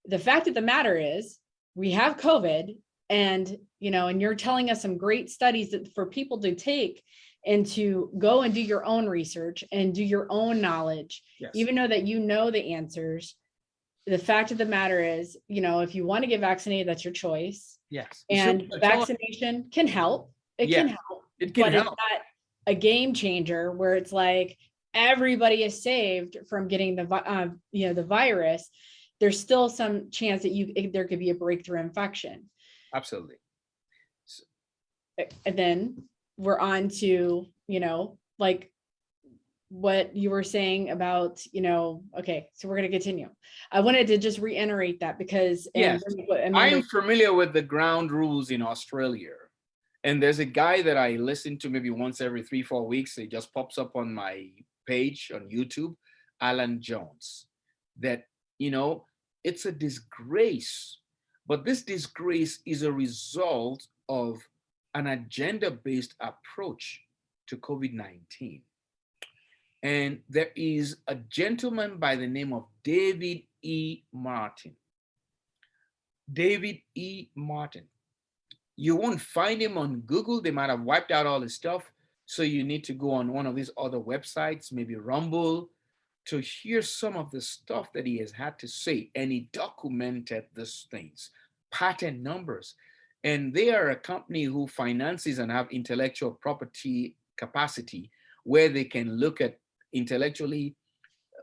[SPEAKER 1] the fact of the matter is we have COVID and, you know, and you're telling us some great studies that for people to take and to go and do your own research and do your own knowledge,
[SPEAKER 2] Yes.
[SPEAKER 1] even though that you know the answers. The fact of the matter is, you know, if you want to get vaccinated, that's your choice.
[SPEAKER 2] yes.
[SPEAKER 1] And
[SPEAKER 2] So- so
[SPEAKER 1] vaccination can help. It can help
[SPEAKER 2] It can
[SPEAKER 1] but it's
[SPEAKER 2] help.
[SPEAKER 1] not a game changer where it's like everybody is saved from getting the, uh, you know, the virus. There's still some chance that you, eh, there could be a breakthrough infection.
[SPEAKER 2] Absolutely.
[SPEAKER 1] Eh, and then we're on to, you know, like what you were saying about, you know, okay, so we're gonna continue. I wanted to just reiterate that because. and
[SPEAKER 2] Yes, I am familiar with the ground rules in Australia. And there's a guy that I listen to maybe once every three, four weeks. It just pops up on my page on YouTube, Alan Jones. That, you know, it's a disgrace. But this disgrace is a result of an agenda-based approach to COVID-19. And there is a gentleman by the name of David E. Martin. David E. Martin. You won't find him on Google. They might have wiped out all his stuff. So you need to go on one of these other websites, maybe Rumble, to hear some of the stuff that he has had to say. And he documented these things, patent numbers. And they are a company who finances and have intellectual property capacity where they can look at intellectually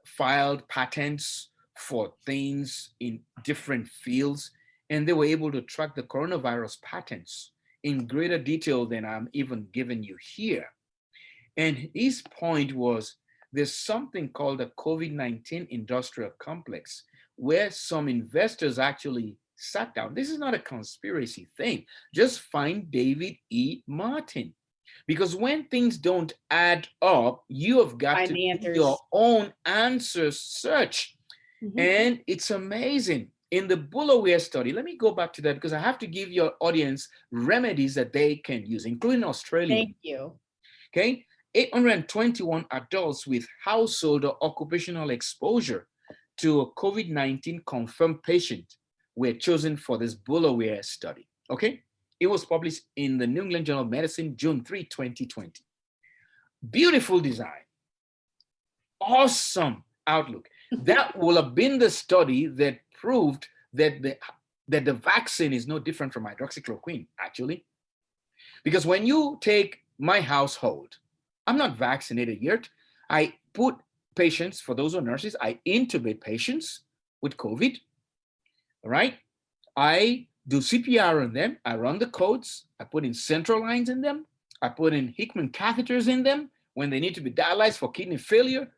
[SPEAKER 2] filed patents for things in different fields. And they were able to track the coronavirus patents in greater detail than I'm even giving you here. And his point was there's something called the COVID-19 industrial complex where some investors actually sat down. This is not a conspiracy thing. Just find David E. Martin. Because when things don't add up, you have got
[SPEAKER 1] Find
[SPEAKER 2] to do your own answer search.
[SPEAKER 1] Mhm.
[SPEAKER 2] And it's amazing. In the Boulware study, let me go back to that because I have to give your audience remedies that they can use, including Australia.
[SPEAKER 1] Thank you.
[SPEAKER 2] Okay, 821 adults with household or occupational exposure to a COVID-19 confirmed patient were chosen for this Boulware study. Okay, it was published in the New England Journal of Medicine, June 3, 2020. Beautiful design, awesome outlook. That will have been the study that proved that the that the vaccine is no different from hydroxychloroquine, actually. Because when you take my household, I'm not vaccinated yet. I put patients, for those who are nurses, I intubate patients with COVID, all right? I do CPR on them. I run the codes. I put in central lines in them. I put in Hickman catheters in them when they need to be dialyzed for kidney failure.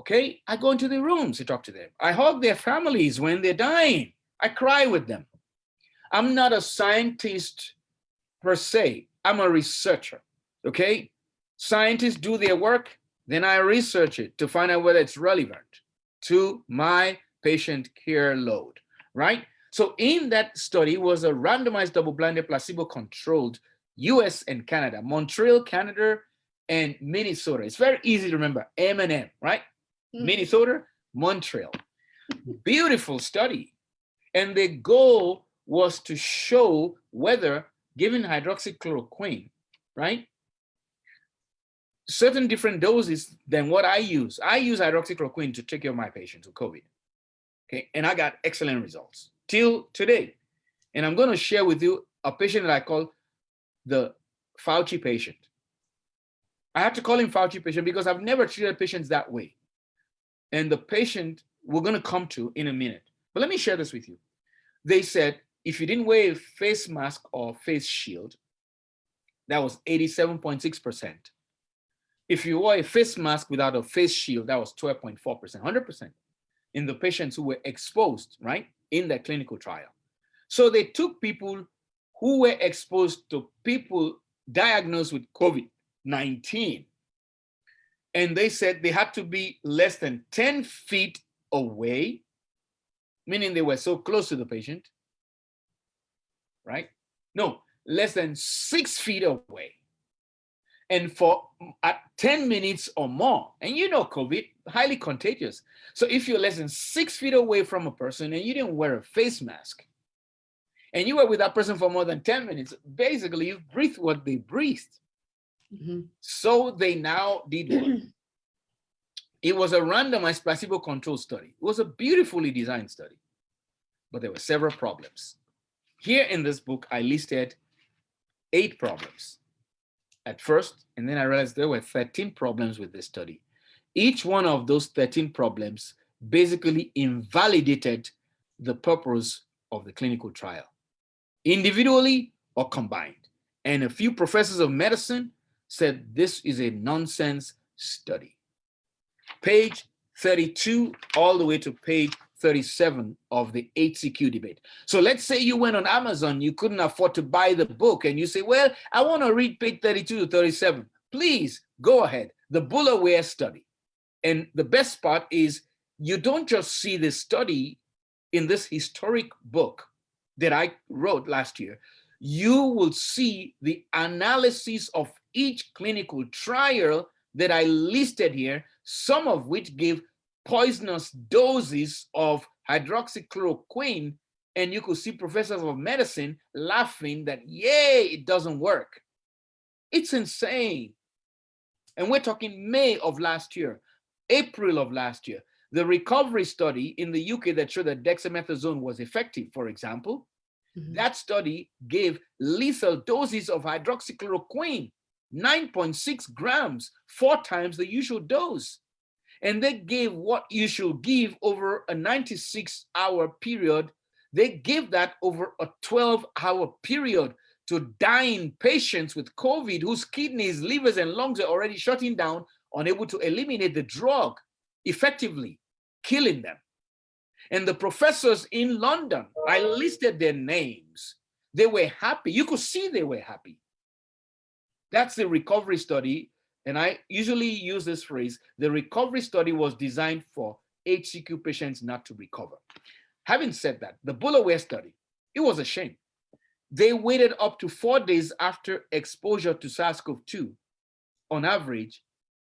[SPEAKER 2] Okay, I go into the rooms to talk to them. I hug their families when they're dying. I cry with them. I'm not a scientist per se. I'm a researcher. Okay, scientists do their work, then I research it to find out whether it's relevant to my patient care load, right? So in that study was a randomized double-blinded placebo-controlled US and Canada, Montreal, Canada, and Minnesota. It's very easy to remember, M and M, right?
[SPEAKER 1] Mm.
[SPEAKER 2] Minnesota, Montreal. Beautiful study. And the goal was to show whether given hydroxychloroquine, right? Certain different doses than what I use. I use hydroxychloroquine to take care of my patients with COVID. Okay, and I got excellent results till today. And I'm going to share with you a patient that I call the Fauci patient. I have to call him Fauci patient because I've never treated patients that way. And the patient we're going to come to in a minute. But let me share this with you. They said if you didn't wear a face mask or face shield, that was 87.6%. If you wore a face mask without a face shield, that was 12.4%, 100% in the patients who were exposed, right, in that clinical trial. So they took people who were exposed to people diagnosed with COVID-19. And they said they had to be less than 10 feet away, meaning they were so close to the patient, right? No, less than six feet away. And for at 10 minutes or more, and you know COVID, highly contagious. So if you're less than six feet away from a person and you didn't wear a face mask, and you were with that person for more than 10 minutes, basically you breathed what they breathed. Mm -hmm. So they now did what? it was a randomized placebo controlled study. It was a beautifully designed study, but there were several problems. Here in this book, I listed eight problems at first, and then I realized there were 13 problems with this study. Each one of those 13 problems basically invalidated the purpose of the clinical trial individually or combined. And a few professors of medicine said this is a nonsense study. Page 32 all the way to page 37 of the HCQ debate. So let's say you went on Amazon, you couldn't afford to buy the book and you say, well, I want to read page 32 to 37. Please go ahead. The Boulware study. And the best part is you don't just see this study in this historic book that I wrote last year, you will see the analysis of each clinical trial that I listed here, some of which give poisonous doses of hydroxychloroquine, and you could see professors of medicine laughing that, yay, it doesn't work. It's insane. And we're talking May of last year, April of last year. The recovery study in the UK that showed that dexamethasone was effective, for example, mm -hmm. that study gave lethal doses of hydroxychloroquine, 9.6 grams, four times the usual dose. And they gave what you should give over a 96 hour period. They gave that over a 12 hour period to dying patients with COVID whose kidneys, livers, and lungs are already shutting down, unable to eliminate the drug effectively, killing them. And the professors in London, I listed their names. They were happy. You could see they were happy. That's the recovery study. And I usually use this phrase, the recovery study was designed for HCQ patients not to recover. Having said that, the Boulware study, it was a shame. They waited up to four days after exposure to SARS-CoV-2 on average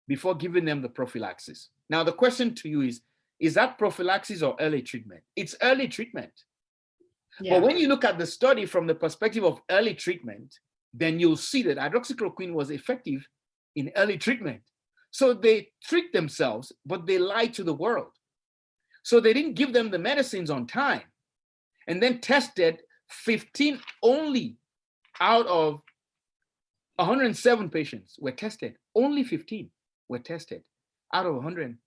[SPEAKER 2] before giving them the prophylaxis. Now, the question to you is, is that prophylaxis or early treatment? It's early treatment. Yeah. But when you look at the study from the perspective of early treatment, then you'll see that hydroxychloroquine was effective in early treatment. So they tricked themselves, but they lied to the world. So they didn't give them the medicines on time and then tested 15 only out of 107 patients were tested. Only 15 were tested out of 100,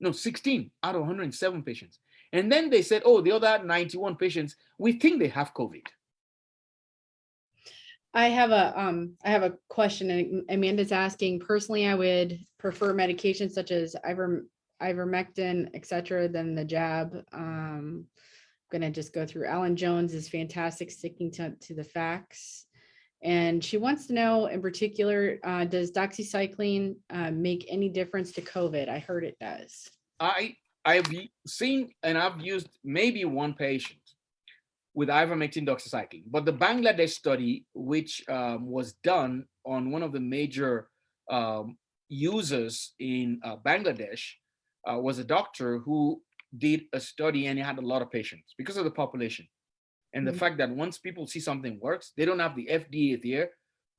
[SPEAKER 2] no, 16 out of 107 patients. And then they said, oh, the other 91 patients, we think they have COVID.
[SPEAKER 1] I have a um I have a question and Amanda's asking personally I would prefer medications such as iver ivermectin etc than the jab. Um I'm gonna just go through. Alan Jones is fantastic sticking to, to the facts. And she wants to know in particular uh, does doxycycline uh, make any difference to COVID? I heard it does.
[SPEAKER 2] I I've seen and I've used maybe one patient with ivermectin doxycycline. But the Bangladesh study, which um, was done on one of the major um, users in uh, Bangladesh, uh, was a doctor who did a study and he had a lot of patients because of the population. And the mm -hmm. fact that once people see something works, they don't have the FDA there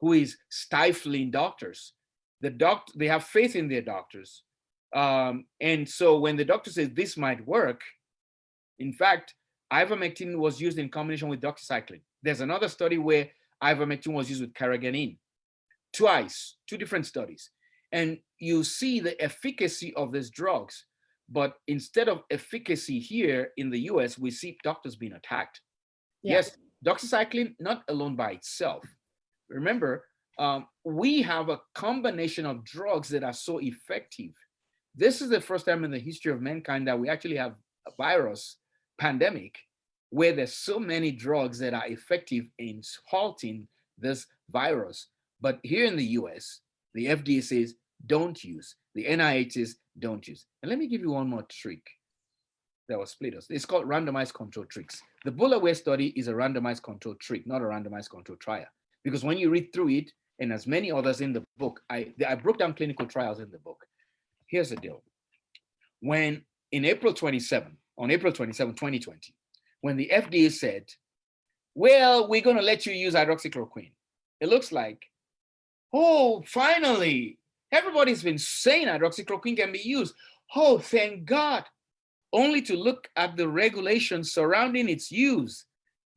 [SPEAKER 2] who is stifling doctors. The doctor, they have faith in their doctors. Um, and so when the doctor says this might work, in fact, ivermectin was used in combination with doxycycline. There's another study where ivermectin was used with carrageenan. Twice, two different studies. And you see the efficacy of these drugs. But instead of efficacy here in the US, we see doctors being attacked. Yeah. Yes, doxycycline, not alone by itself. Remember, um, we have a combination of drugs that are so effective. This is the first time in the history of mankind that we actually have a virus pandemic where there's so many drugs that are effective in halting this virus. But here in the US, the FDA says don't use, the NIH says don't use. And let me give you one more trick that was split us. It's called randomized control tricks. The Boulware study is a randomized control trick, not a randomized control trial. Because when you read through it, and as many others in the book, I, I broke down clinical trials in the book. Here's the deal. When in April 27, on April 27, 2020, when the FDA said, well, we're going to let you use hydroxychloroquine, it looks like, oh, finally, everybody's been saying hydroxychloroquine can be used. Oh, thank God. Only to look at the regulations surrounding its use.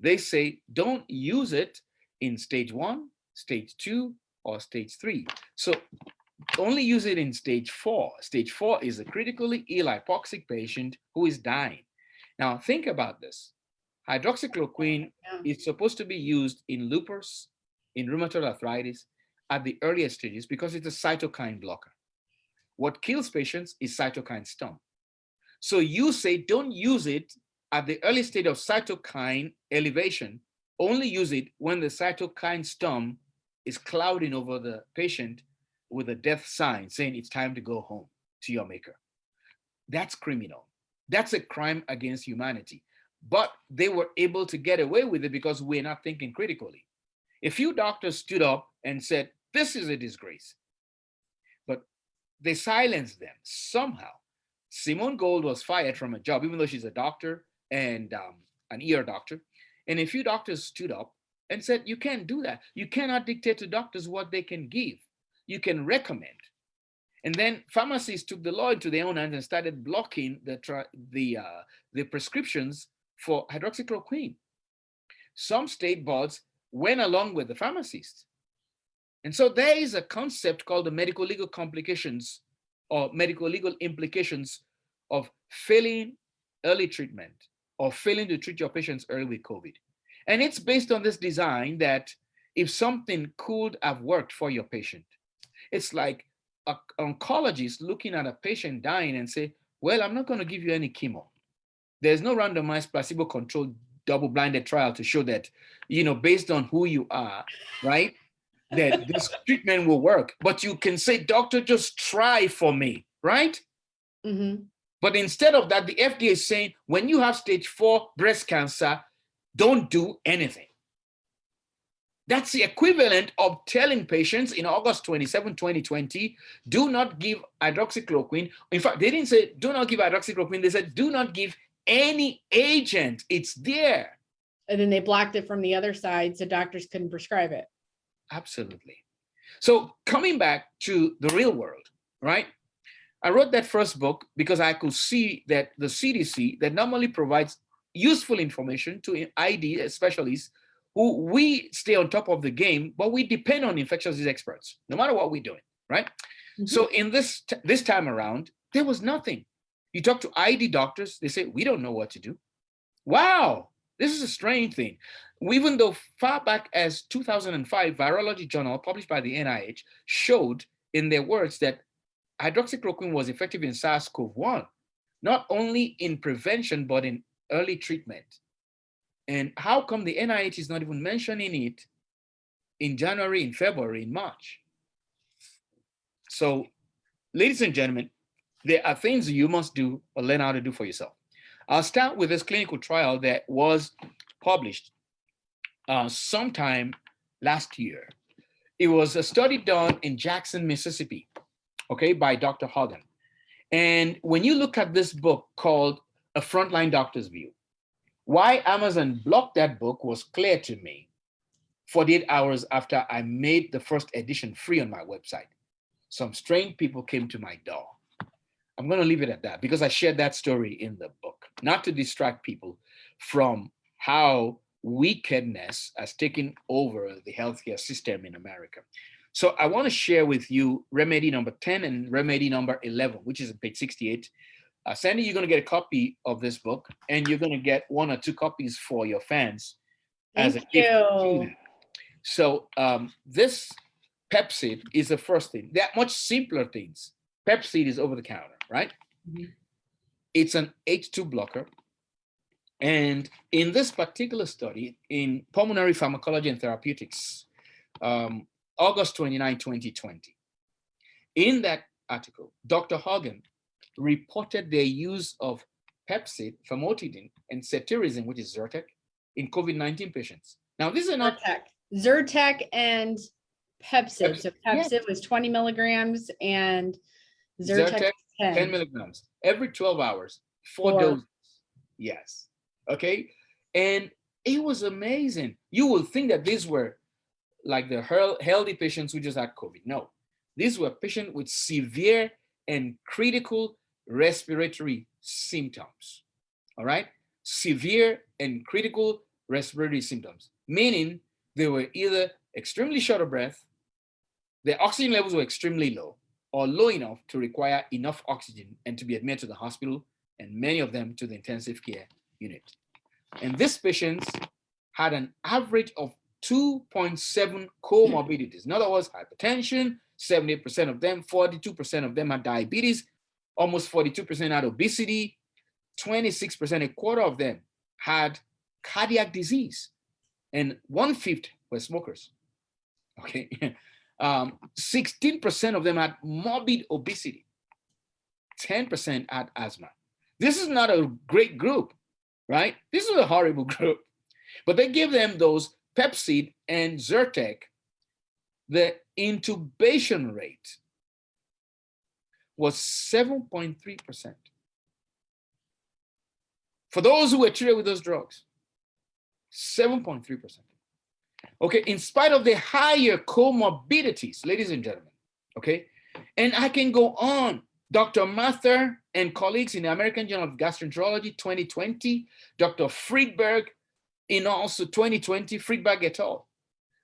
[SPEAKER 2] They say, don't use it in stage one, stage two, or stage three. So only use it in stage four. Stage four is a critically ill hypoxic patient who is dying. Now think about this. Hydroxychloroquine yeah. is supposed to be used in lupus, in rheumatoid arthritis, at the earliest stages because it's a cytokine blocker. What kills patients is cytokine storm. So you say don't use it at the early stage of cytokine elevation, only use it when the cytokine storm is clouding over the patient with a death sign saying it's time to go home to your maker. That's criminal. That's a crime against humanity. But they were able to get away with it because we're not thinking critically. A few doctors stood up and said, this is a disgrace. But they silenced them somehow. Simone Gold was fired from a job, even though she's a doctor and um, an ER doctor. And a few doctors stood up and said, you can't do that. You cannot dictate to doctors what they can give. You can recommend. And then pharmacies took the law into their own hands and started blocking the, the, uh, the prescriptions for hydroxychloroquine. Some state boards went along with the pharmacists. And so there is a concept called the medical legal complications or medical legal implications of failing early treatment or failing to treat your patients early with COVID. And it's based on this design that if something could have worked for your patient, it's like an oncologist looking at a patient dying and say, well, I'm not going to give you any chemo. There's no randomized placebo controlled double-blinded trial to show that, you know, based on who you are, right, that this treatment will work. But you can say, doctor, just try for me, right? Mm -hmm. But instead of that, the FDA is saying, when you have stage four breast cancer, don't do anything. That's the equivalent of telling patients in August 27, 2020, do not give hydroxychloroquine. In fact, they didn't say do not give hydroxychloroquine. They said do not give any agent. It's there.
[SPEAKER 1] And then they blocked it from the other side so doctors couldn't prescribe it.
[SPEAKER 2] Absolutely. So coming back to the real world, right? I wrote that first book because I could see that the CDC that normally provides useful information to ID specialists who we stay on top of the game, but we depend on infectious disease experts, no matter what we're doing, right? Mm -hmm. So in this, this time around, there was nothing. You talk to ID doctors, they say, we don't know what to do. Wow, this is a strange thing. Even though far back as 2005, Virology Journal published by the NIH showed in their words that hydroxychloroquine was effective in SARS-CoV-1, not only in prevention, but in early treatment. And how come the NIH is not even mentioning it in January, in February, in March? So, ladies and gentlemen, there are things you must do or learn how to do for yourself. I'll start with this clinical trial that was published uh, sometime last year. It was a study done in Jackson, Mississippi, okay, by Dr. Hogan. And when you look at this book called A Frontline Doctor's View, why Amazon blocked that book was clear to me 48 hours after I made the first edition free on my website. some strange people came to my door. I'm going to leave it at that because I shared that story in the book, not to distract people from how wickedness has taken over the healthcare system in America. So I want to share with you remedy number 10 and remedy number 11, which is page 68. Uh, Sandy, you're going to get a copy of this book and you're going to get one or two copies for your fans as a
[SPEAKER 1] Thank you.
[SPEAKER 2] So um, this Pepcid is the first thing. There are much simpler things. Pepcid is over the counter, right?
[SPEAKER 1] Mhm.
[SPEAKER 2] It's an H2 blocker. And in this particular study in pulmonary pharmacology and therapeutics, um, August 29, 2020, in that article, Dr. Hogan reported their use of Pepcid, famotidine, and cetirizine, which is Zyrtec, in COVID-19 patients. Now, these are not
[SPEAKER 1] Zyrtec, Zyrtec and Pepcid. So
[SPEAKER 2] Pepcid, yeah.
[SPEAKER 1] Was twenty milligrams and Zyrtec
[SPEAKER 2] Zyrtec, 10
[SPEAKER 1] ten.
[SPEAKER 2] milligrams every 12 hours, four
[SPEAKER 1] Four.
[SPEAKER 2] doses. Yes. Okay. And it was amazing. You would think that these were like the healthy patients who just had COVID. No, these were patients with severe and critical respiratory symptoms. All right. Severe and critical respiratory symptoms, meaning they were either extremely short of breath, their oxygen levels were extremely low, or low enough to require enough oxygen and to be admitted to the hospital, and many of them to the intensive care unit. And these patients had an average of 2.7 comorbidities. In other words, hypertension, 78% of them, 42% of them had diabetes, almost 42% had obesity, 26%, a quarter of them had cardiac disease, and one fifth were smokers. Okay. Um, 16% of them had morbid obesity. 10% had asthma. This is not a great group, right? This is a horrible group. But they give them those Pepcid and Zyrtec. The intubation rate was 7.3%. For those who were treated with those drugs, 7.3%. Okay, in spite of the higher comorbidities, ladies and gentlemen, okay? And I can go on. Dr. Mather and colleagues in the American Journal of Gastroenterology 2020, Dr. Freedberg in also 2020, Freedberg et al.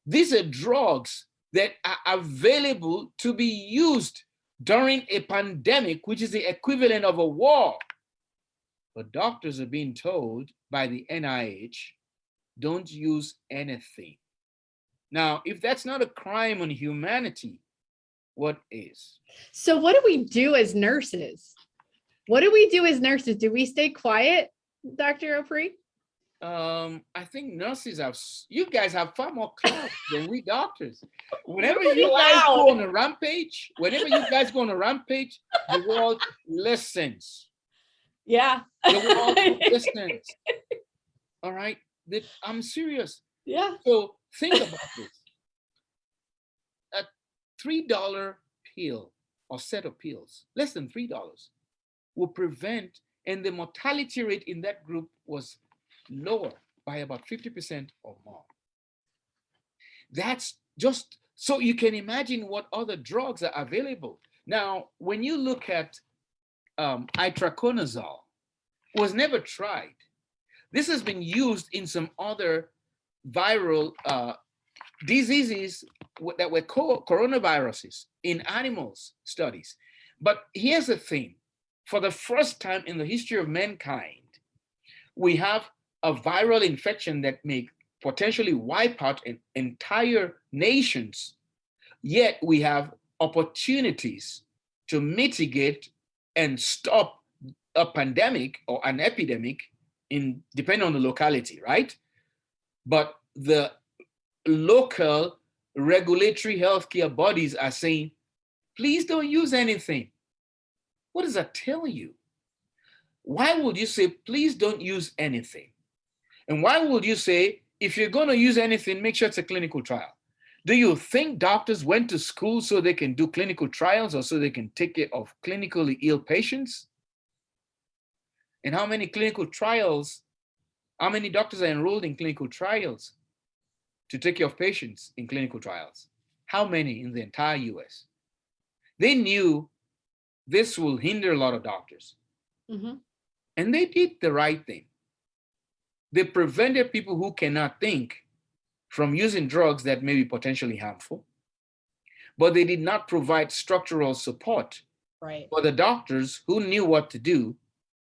[SPEAKER 2] These are drugs that are available to be used during a pandemic, which is the equivalent of a war. But doctors are being told by the NIH, don't use anything. Now, if that's not a crime on humanity, what is?
[SPEAKER 1] So what do we do as nurses? What do we do as nurses? Do we stay quiet, Dr. Opry?
[SPEAKER 2] Um, I think nurses have, you guys have far more class than we doctors. Whenever you guys go on a rampage, whenever you guys go on a rampage, the world listens.
[SPEAKER 1] Yeah.
[SPEAKER 2] The world listens. All right, I'm serious.
[SPEAKER 1] Yeah.
[SPEAKER 2] So think about this. A three dollar pill or set of pills, less than three dollars, will prevent, and the mortality rate in that group was lower by about 50% or more. That's just so you can imagine what other drugs are available. Now, when you look at um, itraconazole, was never tried. This has been used in some other viral uh, diseases that were co- coronaviruses in animals studies. But here's the thing, for the first time in the history of mankind, we have a viral infection that may potentially wipe out entire nations, yet we have opportunities to mitigate and stop a pandemic or an epidemic in depending on the locality, right? But the local regulatory healthcare bodies are saying, please don't use anything. What does that tell you? Why would you say, please don't use anything? And why would you say, if you're going to use anything, make sure it's a clinical trial? Do you think doctors went to school so they can do clinical trials or so they can take care of clinically ill patients? And how many clinical trials, how many doctors are enrolled in clinical trials to take care of patients in clinical trials? How many in the entire US? they knew this will hinder a lot of doctors.
[SPEAKER 1] Mhm.
[SPEAKER 2] And they did the right thing. They prevented people who cannot think from using drugs that may be potentially harmful, but they did not provide structural support
[SPEAKER 1] Right.
[SPEAKER 2] for the doctors who knew what to do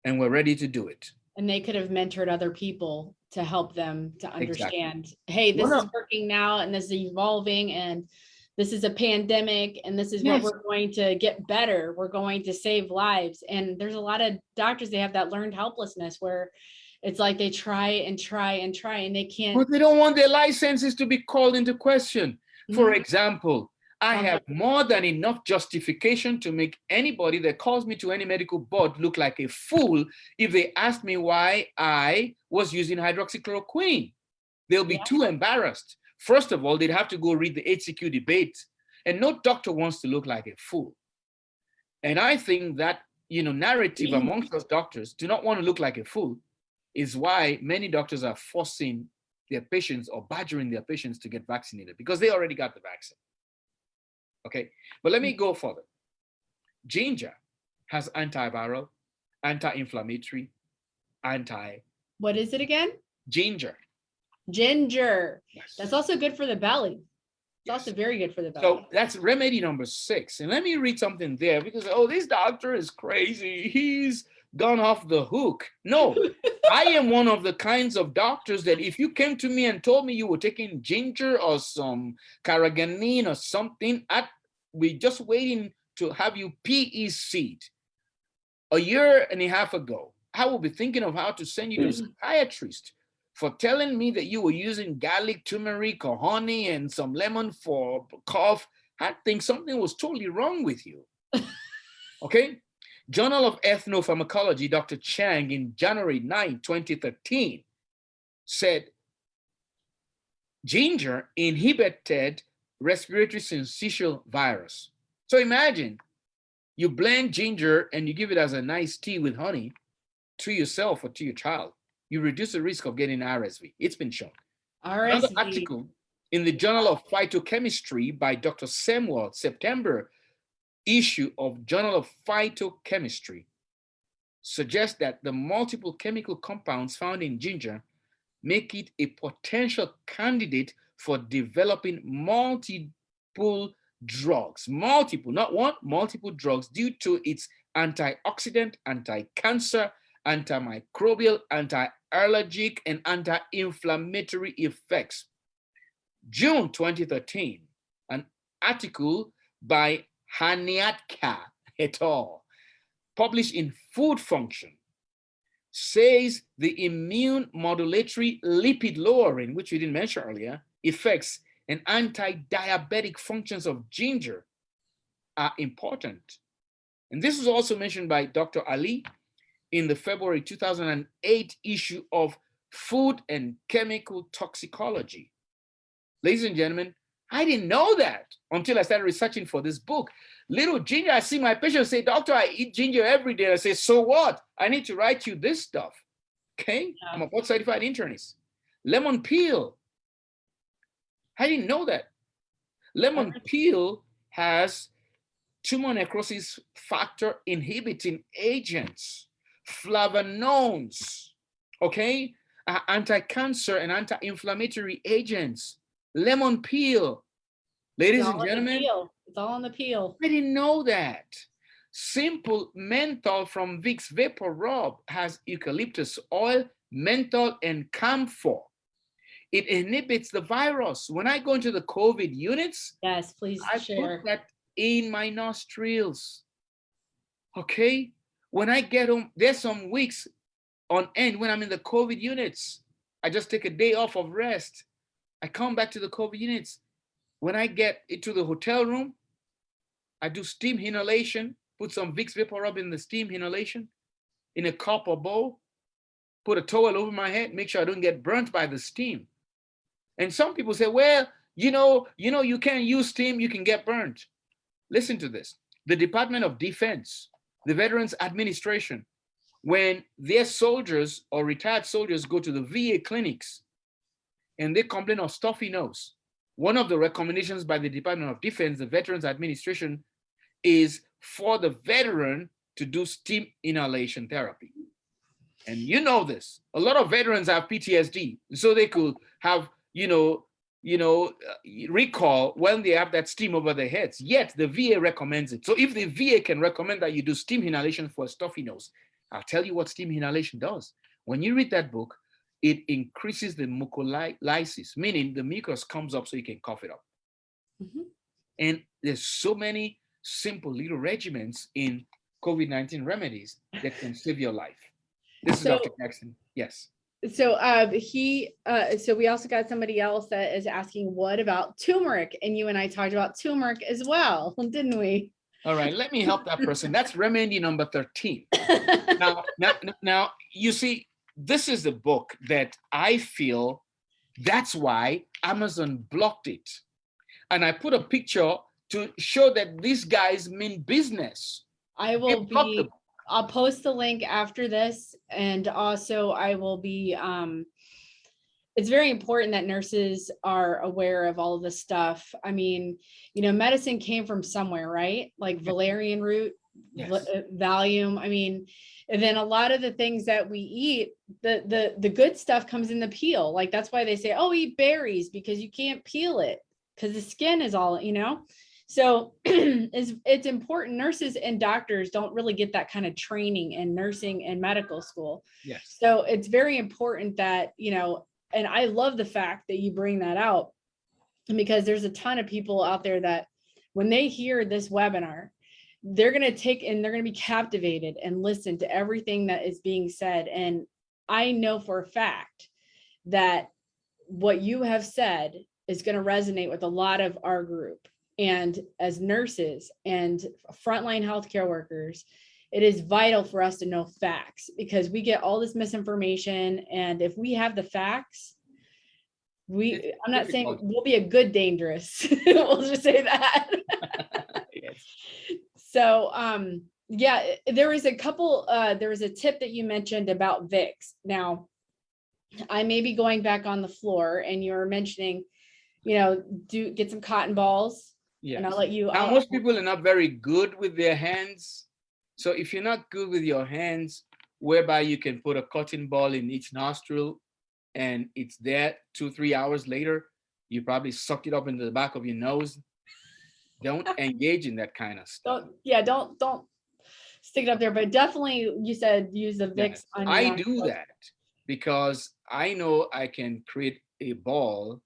[SPEAKER 2] and were ready to do it.
[SPEAKER 1] And they could have mentored other people to help them to
[SPEAKER 2] Exactly.
[SPEAKER 1] understand, hey, this
[SPEAKER 2] One
[SPEAKER 1] is working now and this is evolving and this is a pandemic and this is what we're going to get better. We're going to save lives. And there's a lot of doctors, they have that learned helplessness where it's like they try and try and try and they can't.
[SPEAKER 2] But they don't want their licenses to be called into question. For
[SPEAKER 1] Mhm.
[SPEAKER 2] example, I
[SPEAKER 1] Uh-huh.
[SPEAKER 2] have more than enough justification to make anybody that calls me to any medical board look like a fool if they ask me why I was using hydroxychloroquine. They'll be
[SPEAKER 1] Yeah.
[SPEAKER 2] too embarrassed. First of all, they'd have to go read the HCQ debate, and no doctor wants to look like a fool. And I think that you know narrative
[SPEAKER 1] Mhm.
[SPEAKER 2] amongst us doctors do not want to look like a fool, is why many doctors are forcing their patients or badgering their patients to get vaccinated because they already got the vaccine. Okay, but let me go further. Ginger has antiviral, anti-inflammatory, anti
[SPEAKER 1] What is it again?
[SPEAKER 2] ginger.
[SPEAKER 1] Ginger.
[SPEAKER 2] Yes.
[SPEAKER 1] That's also good for the belly. It's
[SPEAKER 2] Yes.
[SPEAKER 1] also very good for the belly.
[SPEAKER 2] So that's remedy number six. And let me read something there because, oh, this doctor is crazy. He's gone off the hook. No, I am one of the kinds of doctors that if you came to me and told me you were taking ginger or some carrageenan or something, I'd be just waiting to have you PE seed. A year and a half ago, I will be thinking of how to send you to a mm-hmm. psychiatrist for telling me that you were using garlic, turmeric, or honey and some lemon for cough. I think something was totally wrong with you. okay? Journal of Ethnopharmacology, Dr. Chang in January 9, 2013 said ginger inhibited respiratory syncytial virus. So imagine you blend ginger and you give it as a nice tea with honey to yourself or to your child. You reduce the risk of getting RSV. It's been shown. Another article in the Journal of Phytochemistry by Dr. Samuel, September issue of Journal of Phytochemistry suggests that the multiple chemical compounds found in ginger make it a potential candidate for developing multiple drugs, multiple, not one, multiple drugs due to its antioxidant, anti-cancer, antimicrobial, anti-allergic, and anti-inflammatory effects. June 2013, an article by Haniadka et al., published in Food Function, says the immune modulatory lipid lowering, which we didn't mention earlier, effects and anti-diabetic functions of ginger are important. And this was also mentioned by Dr. Ali in the February 2008 issue of Food and Chemical Toxicology. Ladies and gentlemen, I didn't know that until I started researching for this book. Little ginger, I see my patients say, doctor, I eat ginger every day. I say, so what? I need to write you this stuff. Okay,
[SPEAKER 1] Yeah.
[SPEAKER 2] I'm a board certified internist. Lemon peel. I didn't know that. Lemon peel has tumor necrosis factor inhibiting agents, flavanones, okay, uh, anti-cancer and anti-inflammatory agents. Lemon peel. Ladies and
[SPEAKER 1] all on the
[SPEAKER 2] gentlemen.
[SPEAKER 1] It's all on the peel.
[SPEAKER 2] I didn't know that. Simple menthol from Vicks Vapor Rub has eucalyptus oil, menthol, and camphor. It inhibits the virus. When I go into the COVID units,
[SPEAKER 1] Yes, please
[SPEAKER 2] I
[SPEAKER 1] share.
[SPEAKER 2] put that in my nostrils. Okay? When I get home, there's some weeks on end when I'm in the COVID units. I just take a day off of rest. I come back to the COVID units. When I get into the hotel room, I do steam inhalation, put some Vicks Vapor Rub in the steam inhalation in a cup or bowl, put a towel over my head, make sure I don't get burnt by the steam. And some people say, well, you know, you know, you can't use steam, you can get burnt. Listen to this. The Department of Defense, the Veterans Administration, when their soldiers or retired soldiers go to the VA clinics and they complain of stuffy nose, one of the recommendations by the Department of Defense, the Veterans Administration, is for the veteran to do steam inhalation therapy. And you know this, a lot of veterans have PTSD, so they could have, you know, you know, uh, recall when they have that steam over their heads, yet the VA recommends it. So if the VA can recommend that you do steam inhalation for a stuffy nose, I'll tell you what steam inhalation does. When you read that book, it increases the mucolysis, meaning the mucus comes up so you can cough it up. Mm -hmm. And there's so many simple little regimens in COVID-19 remedies that can save your life. This so, is Dr. Jackson. Yes.
[SPEAKER 1] So uh, he, uh, so we also got somebody else that is asking, what about turmeric? And you and I talked about turmeric as well, didn't we?
[SPEAKER 2] All right, let me help that person. That's remedy number 13. now, now, now, you see, this is the book that I feel that's why Amazon blocked it. And I put a picture to show that these guys mean business.
[SPEAKER 1] I will be, I'll post the link after this. And also I will be, um, it's very important that nurses are aware of all of this stuff. I mean, you know, medicine came from somewhere, right? Like valerian root, yes. Uh, Valium. I mean, and then a lot of the things that we eat, the, the, the good stuff comes in the peel. Like that's why they say, oh, eat berries because you can't peel it because the skin is all, you know? So it's, it's important. Nurses and doctors don't really get that kind of training in nursing and medical school.
[SPEAKER 2] Yes.
[SPEAKER 1] So it's very important that, you know, and I love the fact that you bring that out because there's a ton of people out there that when they hear this webinar, they're going to take and they're going to be captivated and listen to everything that is being said. And I know for a fact that what you have said is going to resonate with a lot of our group and as nurses and frontline healthcare workers, it is vital for us to know facts because we get all this misinformation. And if we have the facts, we, I'm not saying we'll be a good dangerous, we'll just say that. So, um, yeah, there was a couple, uh, there was a tip that you mentioned about Vicks. Now, I may be going back on the floor and you're mentioning, you know, do get some cotton balls,
[SPEAKER 2] yeah.
[SPEAKER 1] And I'll let you.
[SPEAKER 2] Now, most people are not very good with their hands. So if you're not good with your hands, whereby you can put a cotton ball in each nostril and it's there two, three hours later, you probably sucked it up into the back of your nose. Don't engage in that kind of stuff.
[SPEAKER 1] Don't, yeah, don't, don't stick it up there, but definitely you said use the Vicks.
[SPEAKER 2] Yes. I do that because I know I can create a ball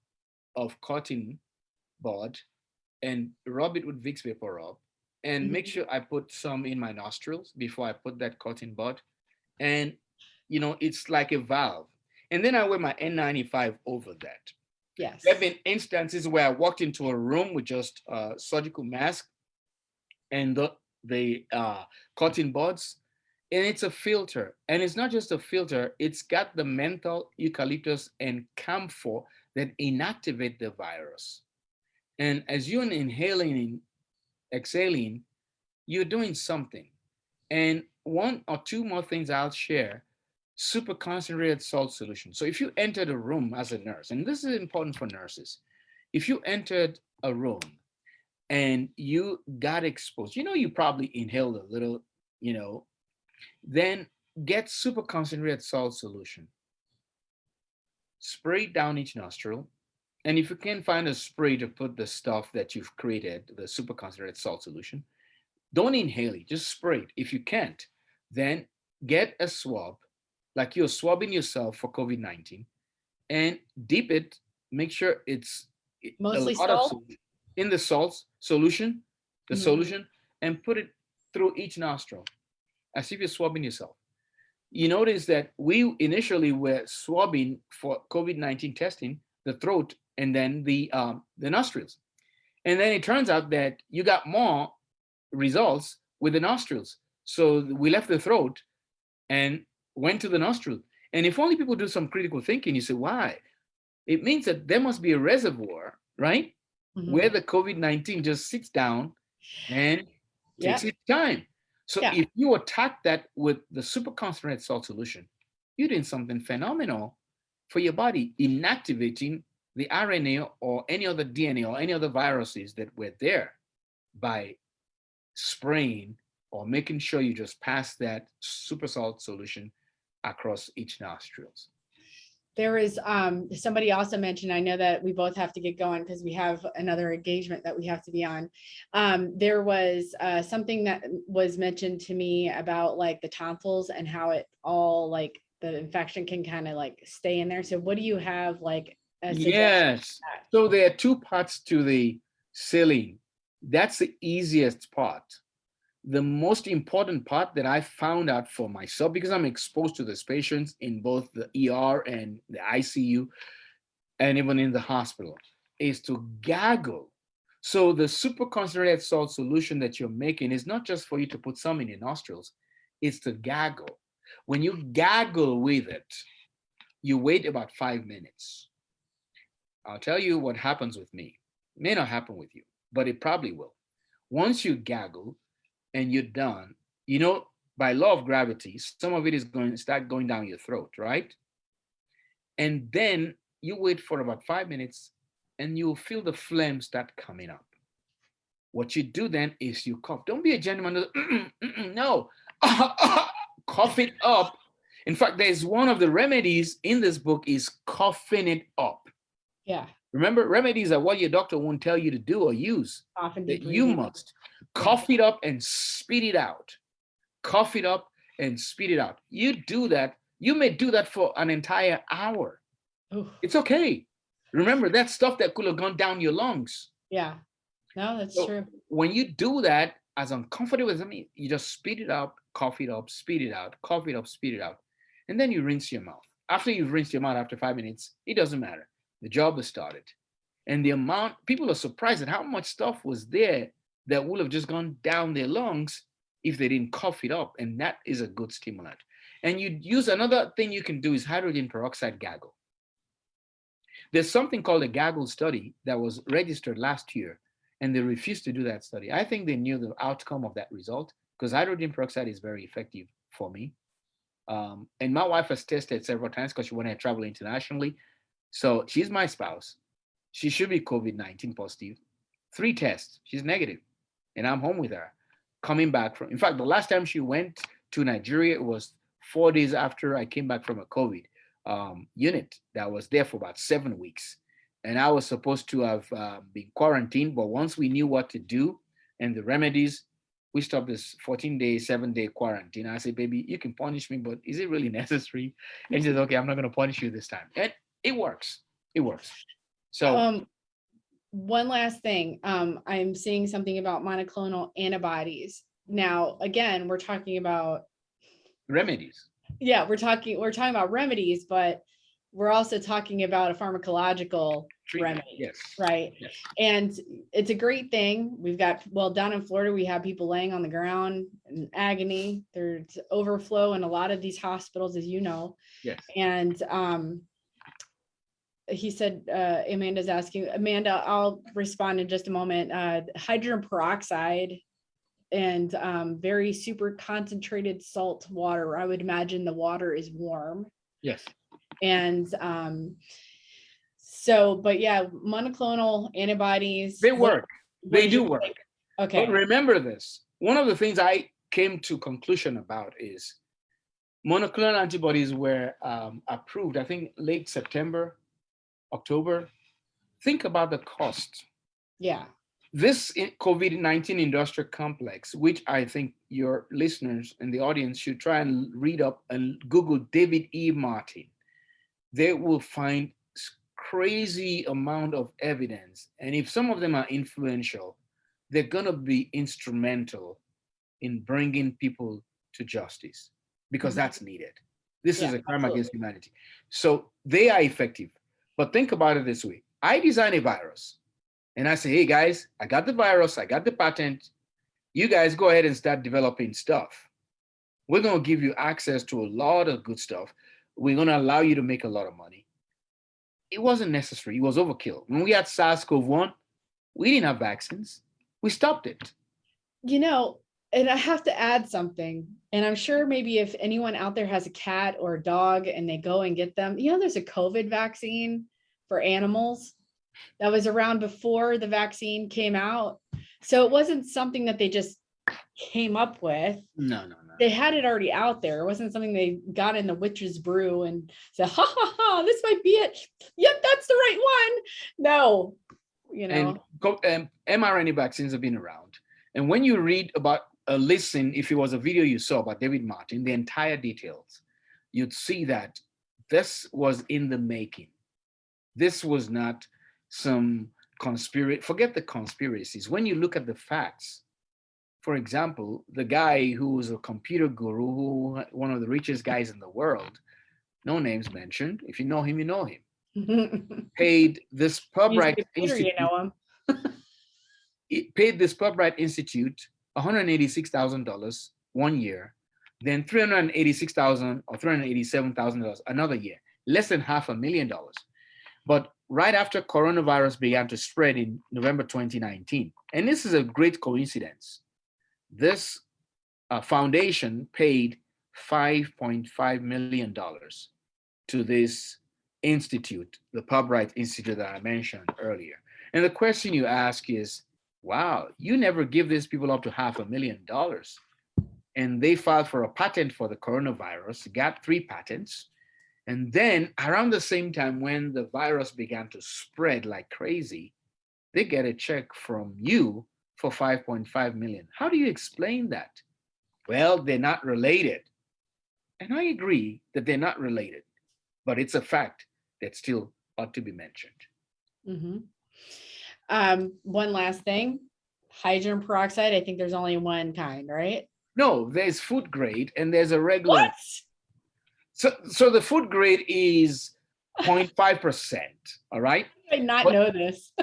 [SPEAKER 2] of cotton bud and rub it with Vicks Vapor Rub and mm -hmm. make sure I put some in my nostrils before I put that cotton bud. And, you know, it's like a valve. And then I wear my N95 over that.
[SPEAKER 1] Yes.
[SPEAKER 2] There have been instances where I walked into a room with just a surgical mask and the, the uh, cotton buds, and it's a filter. And it's not just a filter, it's got the menthol, eucalyptus, and camphor that inactivate the virus. And as you're inhaling, exhaling, you're doing something. And one or two more things I'll share, super concentrated salt solution. So if you entered a room as a nurse, and this is important for nurses, if you entered a room and you got exposed, you know, you probably inhaled a little, you know, then get super concentrated salt solution. Spray down each nostril and if you can find a spray to put the stuff that you've created, the super concentrated salt solution, don't inhale it, just spray it. If you can't, then get a swab, like you're swabbing yourself for COVID-19 and dip it, make sure it's
[SPEAKER 1] mostly salt
[SPEAKER 2] in the salt solution, the mm -hmm. solution, and put it through each nostril as if you're swabbing yourself. You notice that we initially were swabbing for COVID-19 testing the throat and then the um, the nostrils. And then it turns out that you got more results with the nostrils. So we left the throat and went to the nostril. And if only people do some critical thinking, you say, why? It means that there must be a reservoir, right? Mm -hmm. Where the COVID-19 just sits down and takes its time. So yeah. if you attack that with the super concentrated salt solution, you're doing something phenomenal for your body, inactivating the RNA or any other DNA or any other viruses that were there by spraying or making sure you just pass that super salt solution across each nostrils.
[SPEAKER 1] There is, um, somebody also mentioned, I know that we both have to get going because we have another engagement that we have to be on. Um, there was, uh, something that was mentioned to me about like the tonsils and how it all like the infection can kind of like stay in there. So what do you have like? a
[SPEAKER 2] Yes. So there are two parts to the saline. That's the easiest part. The most important part that I found out for myself, because I'm exposed to these patients in both the ER and the ICU, and even in the hospital, is to gaggle. So the super concentrated salt solution that you're making is not just for you to put some in your nostrils, it's to gaggle. When you gaggle with it, you wait about five minutes. I'll tell you what happens with me. It may not happen with you, but it probably will. Once you gaggle and you're done, you know, by law of gravity, some of it is going to start going down your throat, right? And then you wait for about five minutes and you'll feel the phlegm start coming up. What you do then is you cough. Don't be a gentleman. "Mm, mm, mm," No, cough it up. In fact, there's one of the remedies in this book is coughing it up.
[SPEAKER 1] Yeah,
[SPEAKER 2] Remember, remedies are what your doctor won't tell you to do or use.
[SPEAKER 1] often.
[SPEAKER 2] That you must cough it up and spit it out. Cough it up and spit it out. You do that. You may do that for an entire hour.
[SPEAKER 1] Oof,
[SPEAKER 2] It's okay. Remember that stuff that could have gone down your lungs.
[SPEAKER 1] Yeah, no, that's
[SPEAKER 2] So-
[SPEAKER 1] true.
[SPEAKER 2] When you do that, as uncomfortable as I mean, you just spit it up, cough it up, spit it out, cough it up, spit it out, and then you rinse your mouth. After you've rinsed your mouth after five minutes, it doesn't matter. The job has started. And the amount, people are surprised at how much stuff was there that would have just gone down their lungs if they didn't cough it up. And that is a good stimulant. And you use another thing you can do is hydrogen peroxide gaggle. There's something called a gaggle study that was registered last year, and they refused to do that study. I think they knew the outcome of that result because hydrogen peroxide is very effective for me. Um, and my wife has tested several times because she wanted to travel internationally. So she's my spouse. She should be COVID 19 positive. Three tests, she's negative, and I'm home with her. Coming back from, in fact, the last time she went to Nigeria it was four days after I came back from a COVID um, unit that was there for about seven weeks. And I was supposed to have uh, been quarantined, but once we knew what to do and the remedies, we stopped this 14 day, seven day quarantine. I said, baby, you can punish me, but is it really necessary? And she says, okay, I'm not going to punish you this time. And it works. It works. So
[SPEAKER 1] Um, one last thing, um, I'm seeing something about monoclonal antibodies. Now, again, we're talking about,
[SPEAKER 2] remedies.
[SPEAKER 1] yeah, we're talking, we're talking about remedies, but we're also talking about a pharmacological
[SPEAKER 2] treatment,
[SPEAKER 1] remedy,
[SPEAKER 2] Yes.
[SPEAKER 1] right?
[SPEAKER 2] Yes.
[SPEAKER 1] And it's a great thing. We've got, well, down in Florida, we have people laying on the ground in agony. There's overflow in a lot of these hospitals, as you know.
[SPEAKER 2] Yes.
[SPEAKER 1] And um, he said, uh, Amanda's asking, Amanda, I'll respond in just a moment. Uh, hydrogen peroxide and um, very super concentrated salt water. I would imagine the water is warm.
[SPEAKER 2] Yes.
[SPEAKER 1] And um, so, but yeah, monoclonal antibodies.
[SPEAKER 2] They work.
[SPEAKER 1] what
[SPEAKER 2] They
[SPEAKER 1] is
[SPEAKER 2] do work.
[SPEAKER 1] take? Okay,
[SPEAKER 2] But remember this, one of the things I came to conclusion about is monoclonal antibodies were um, approved, I think late September, October. Think about the cost.
[SPEAKER 1] yeah,
[SPEAKER 2] This COVID-19 industrial complex, which I think your listeners and the audience should try and read up and Google David E. Martin. They will find crazy amount of evidence. And if some of them are influential, they're gonna be instrumental in bringing people to justice because
[SPEAKER 1] Mhm.
[SPEAKER 2] that's needed. This is a crime against humanity. So they are effective. But think about it this way. I design a virus and I say, hey guys, I got the virus, I got the patent. You guys go ahead and start developing stuff. We're gonna give you access to a lot of good stuff. We're gonna allow you to make a lot of money. It wasn't necessary, it was overkill. When we had SARS-CoV-1, we didn't have vaccines. We stopped it.
[SPEAKER 1] you know, and I have to add something, and I'm sure maybe if anyone out there has a cat or a dog and they go and get them, you know, there's a COVID vaccine for animals that was around before the vaccine came out. So it wasn't something that they just came up with.
[SPEAKER 2] No, no, no.
[SPEAKER 1] They had it already out there. It wasn't something they got in the witch's brew and said, ha ha ha, this might be it. Yep, that's the right one. No, you know.
[SPEAKER 2] And co- um, mRNA vaccines have been around. And when you read about a listen, if it was a video you saw about David Martin, the entire details, you'd see that this was in the making. This was not some conspiracy. Forget the conspiracies. When you look at the facts, for example, the guy who was a computer guru, who one of the richest guys in the world, no names mentioned. If you know him, you know him. Paid this
[SPEAKER 1] Pirbright computer, you know him.
[SPEAKER 2] it paid this Pirbright Institute $186,000 one year, then $386,000 or $387,000 another year, less than half a million dollars. But right after coronavirus began to spread in November 2019, and this is a great coincidence, this uh, foundation paid $5.5 million to this institute, the Pirbright Institute that I mentioned earlier. And the question you ask is, wow, you never give these people up to half a million dollars. And they filed for a patent for the coronavirus, got three patents. And then around the same time when the virus began to spread like crazy, they get a check from you for 5.5 million. How do you explain that? Well, they're not related. And I agree that they're not related, but it's a fact that still ought to be mentioned.
[SPEAKER 1] Mhm. Um, one last thing, hydrogen peroxide, I think there's only one kind, right?
[SPEAKER 2] No, there's food grade and there's a regular.
[SPEAKER 1] What?
[SPEAKER 2] So, so the food grade is 0.5%, all right?
[SPEAKER 1] I did not
[SPEAKER 2] What-
[SPEAKER 1] know this.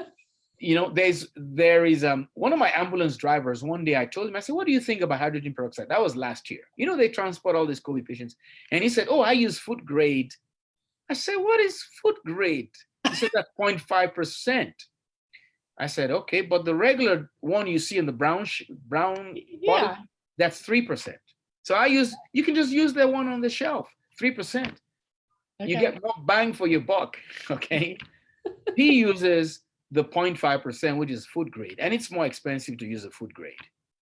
[SPEAKER 2] You know, there's, there is, um, one of my ambulance drivers, one day I told him, I said, what do you think about hydrogen peroxide? That was last year. You know, they transport all these COVID patients. And he said, oh, I use food grade. I said, what is food grade? He said, that's 0.5%. I said, okay, but the regular one you see in the brown, brown bottle, that's 3%. So I use, you can just use the one on the shelf, 3%. You get more bang for your buck, okay? he uses the 0.5%, which is food grade, and it's more expensive to use a food grade.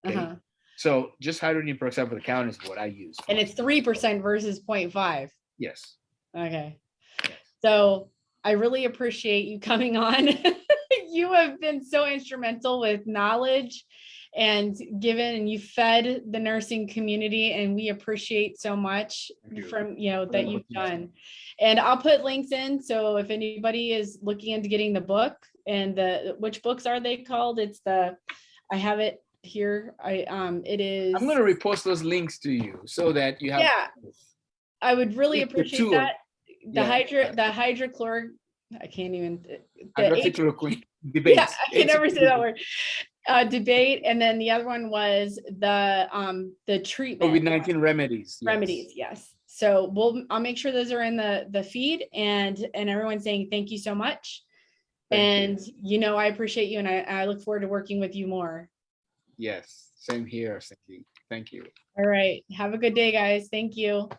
[SPEAKER 2] Okay.
[SPEAKER 1] Uh-huh.
[SPEAKER 2] So just hydrogen peroxide for the count is what I use.
[SPEAKER 1] And it's three percent versus 0.5.
[SPEAKER 2] yes.
[SPEAKER 1] Okay. So I really appreciate you coming on. You have been so instrumental with knowledge and given, and you fed the nursing community and we appreciate so much
[SPEAKER 2] you.
[SPEAKER 1] from, you know, that you've done. And I'll put links in, so if anybody is looking into getting the book and the, which books are they called? It's the, I have it here. I, um, it is.
[SPEAKER 2] I'm gonna repost those links to you so that you have.
[SPEAKER 1] Yeah. I would really appreciate that. The
[SPEAKER 2] yeah,
[SPEAKER 1] hydro, the hydrochloric, I can't even. the
[SPEAKER 2] Hydroxychloroquine debates.
[SPEAKER 1] Yeah, I can never say that word. Uh, debate, and then the other one was the, um, the treatment.
[SPEAKER 2] COVID-19 remedies. yes.
[SPEAKER 1] Remedies, yes. So we'll, I'll make sure those are in the, the feed and, and everyone's saying thank you so much.
[SPEAKER 2] Thank.
[SPEAKER 1] And you know, I appreciate you and I, I look forward to working with you more.
[SPEAKER 2] Yes, same here, Cindy. Thank you.
[SPEAKER 1] All right, have a good day, guys. Thank you.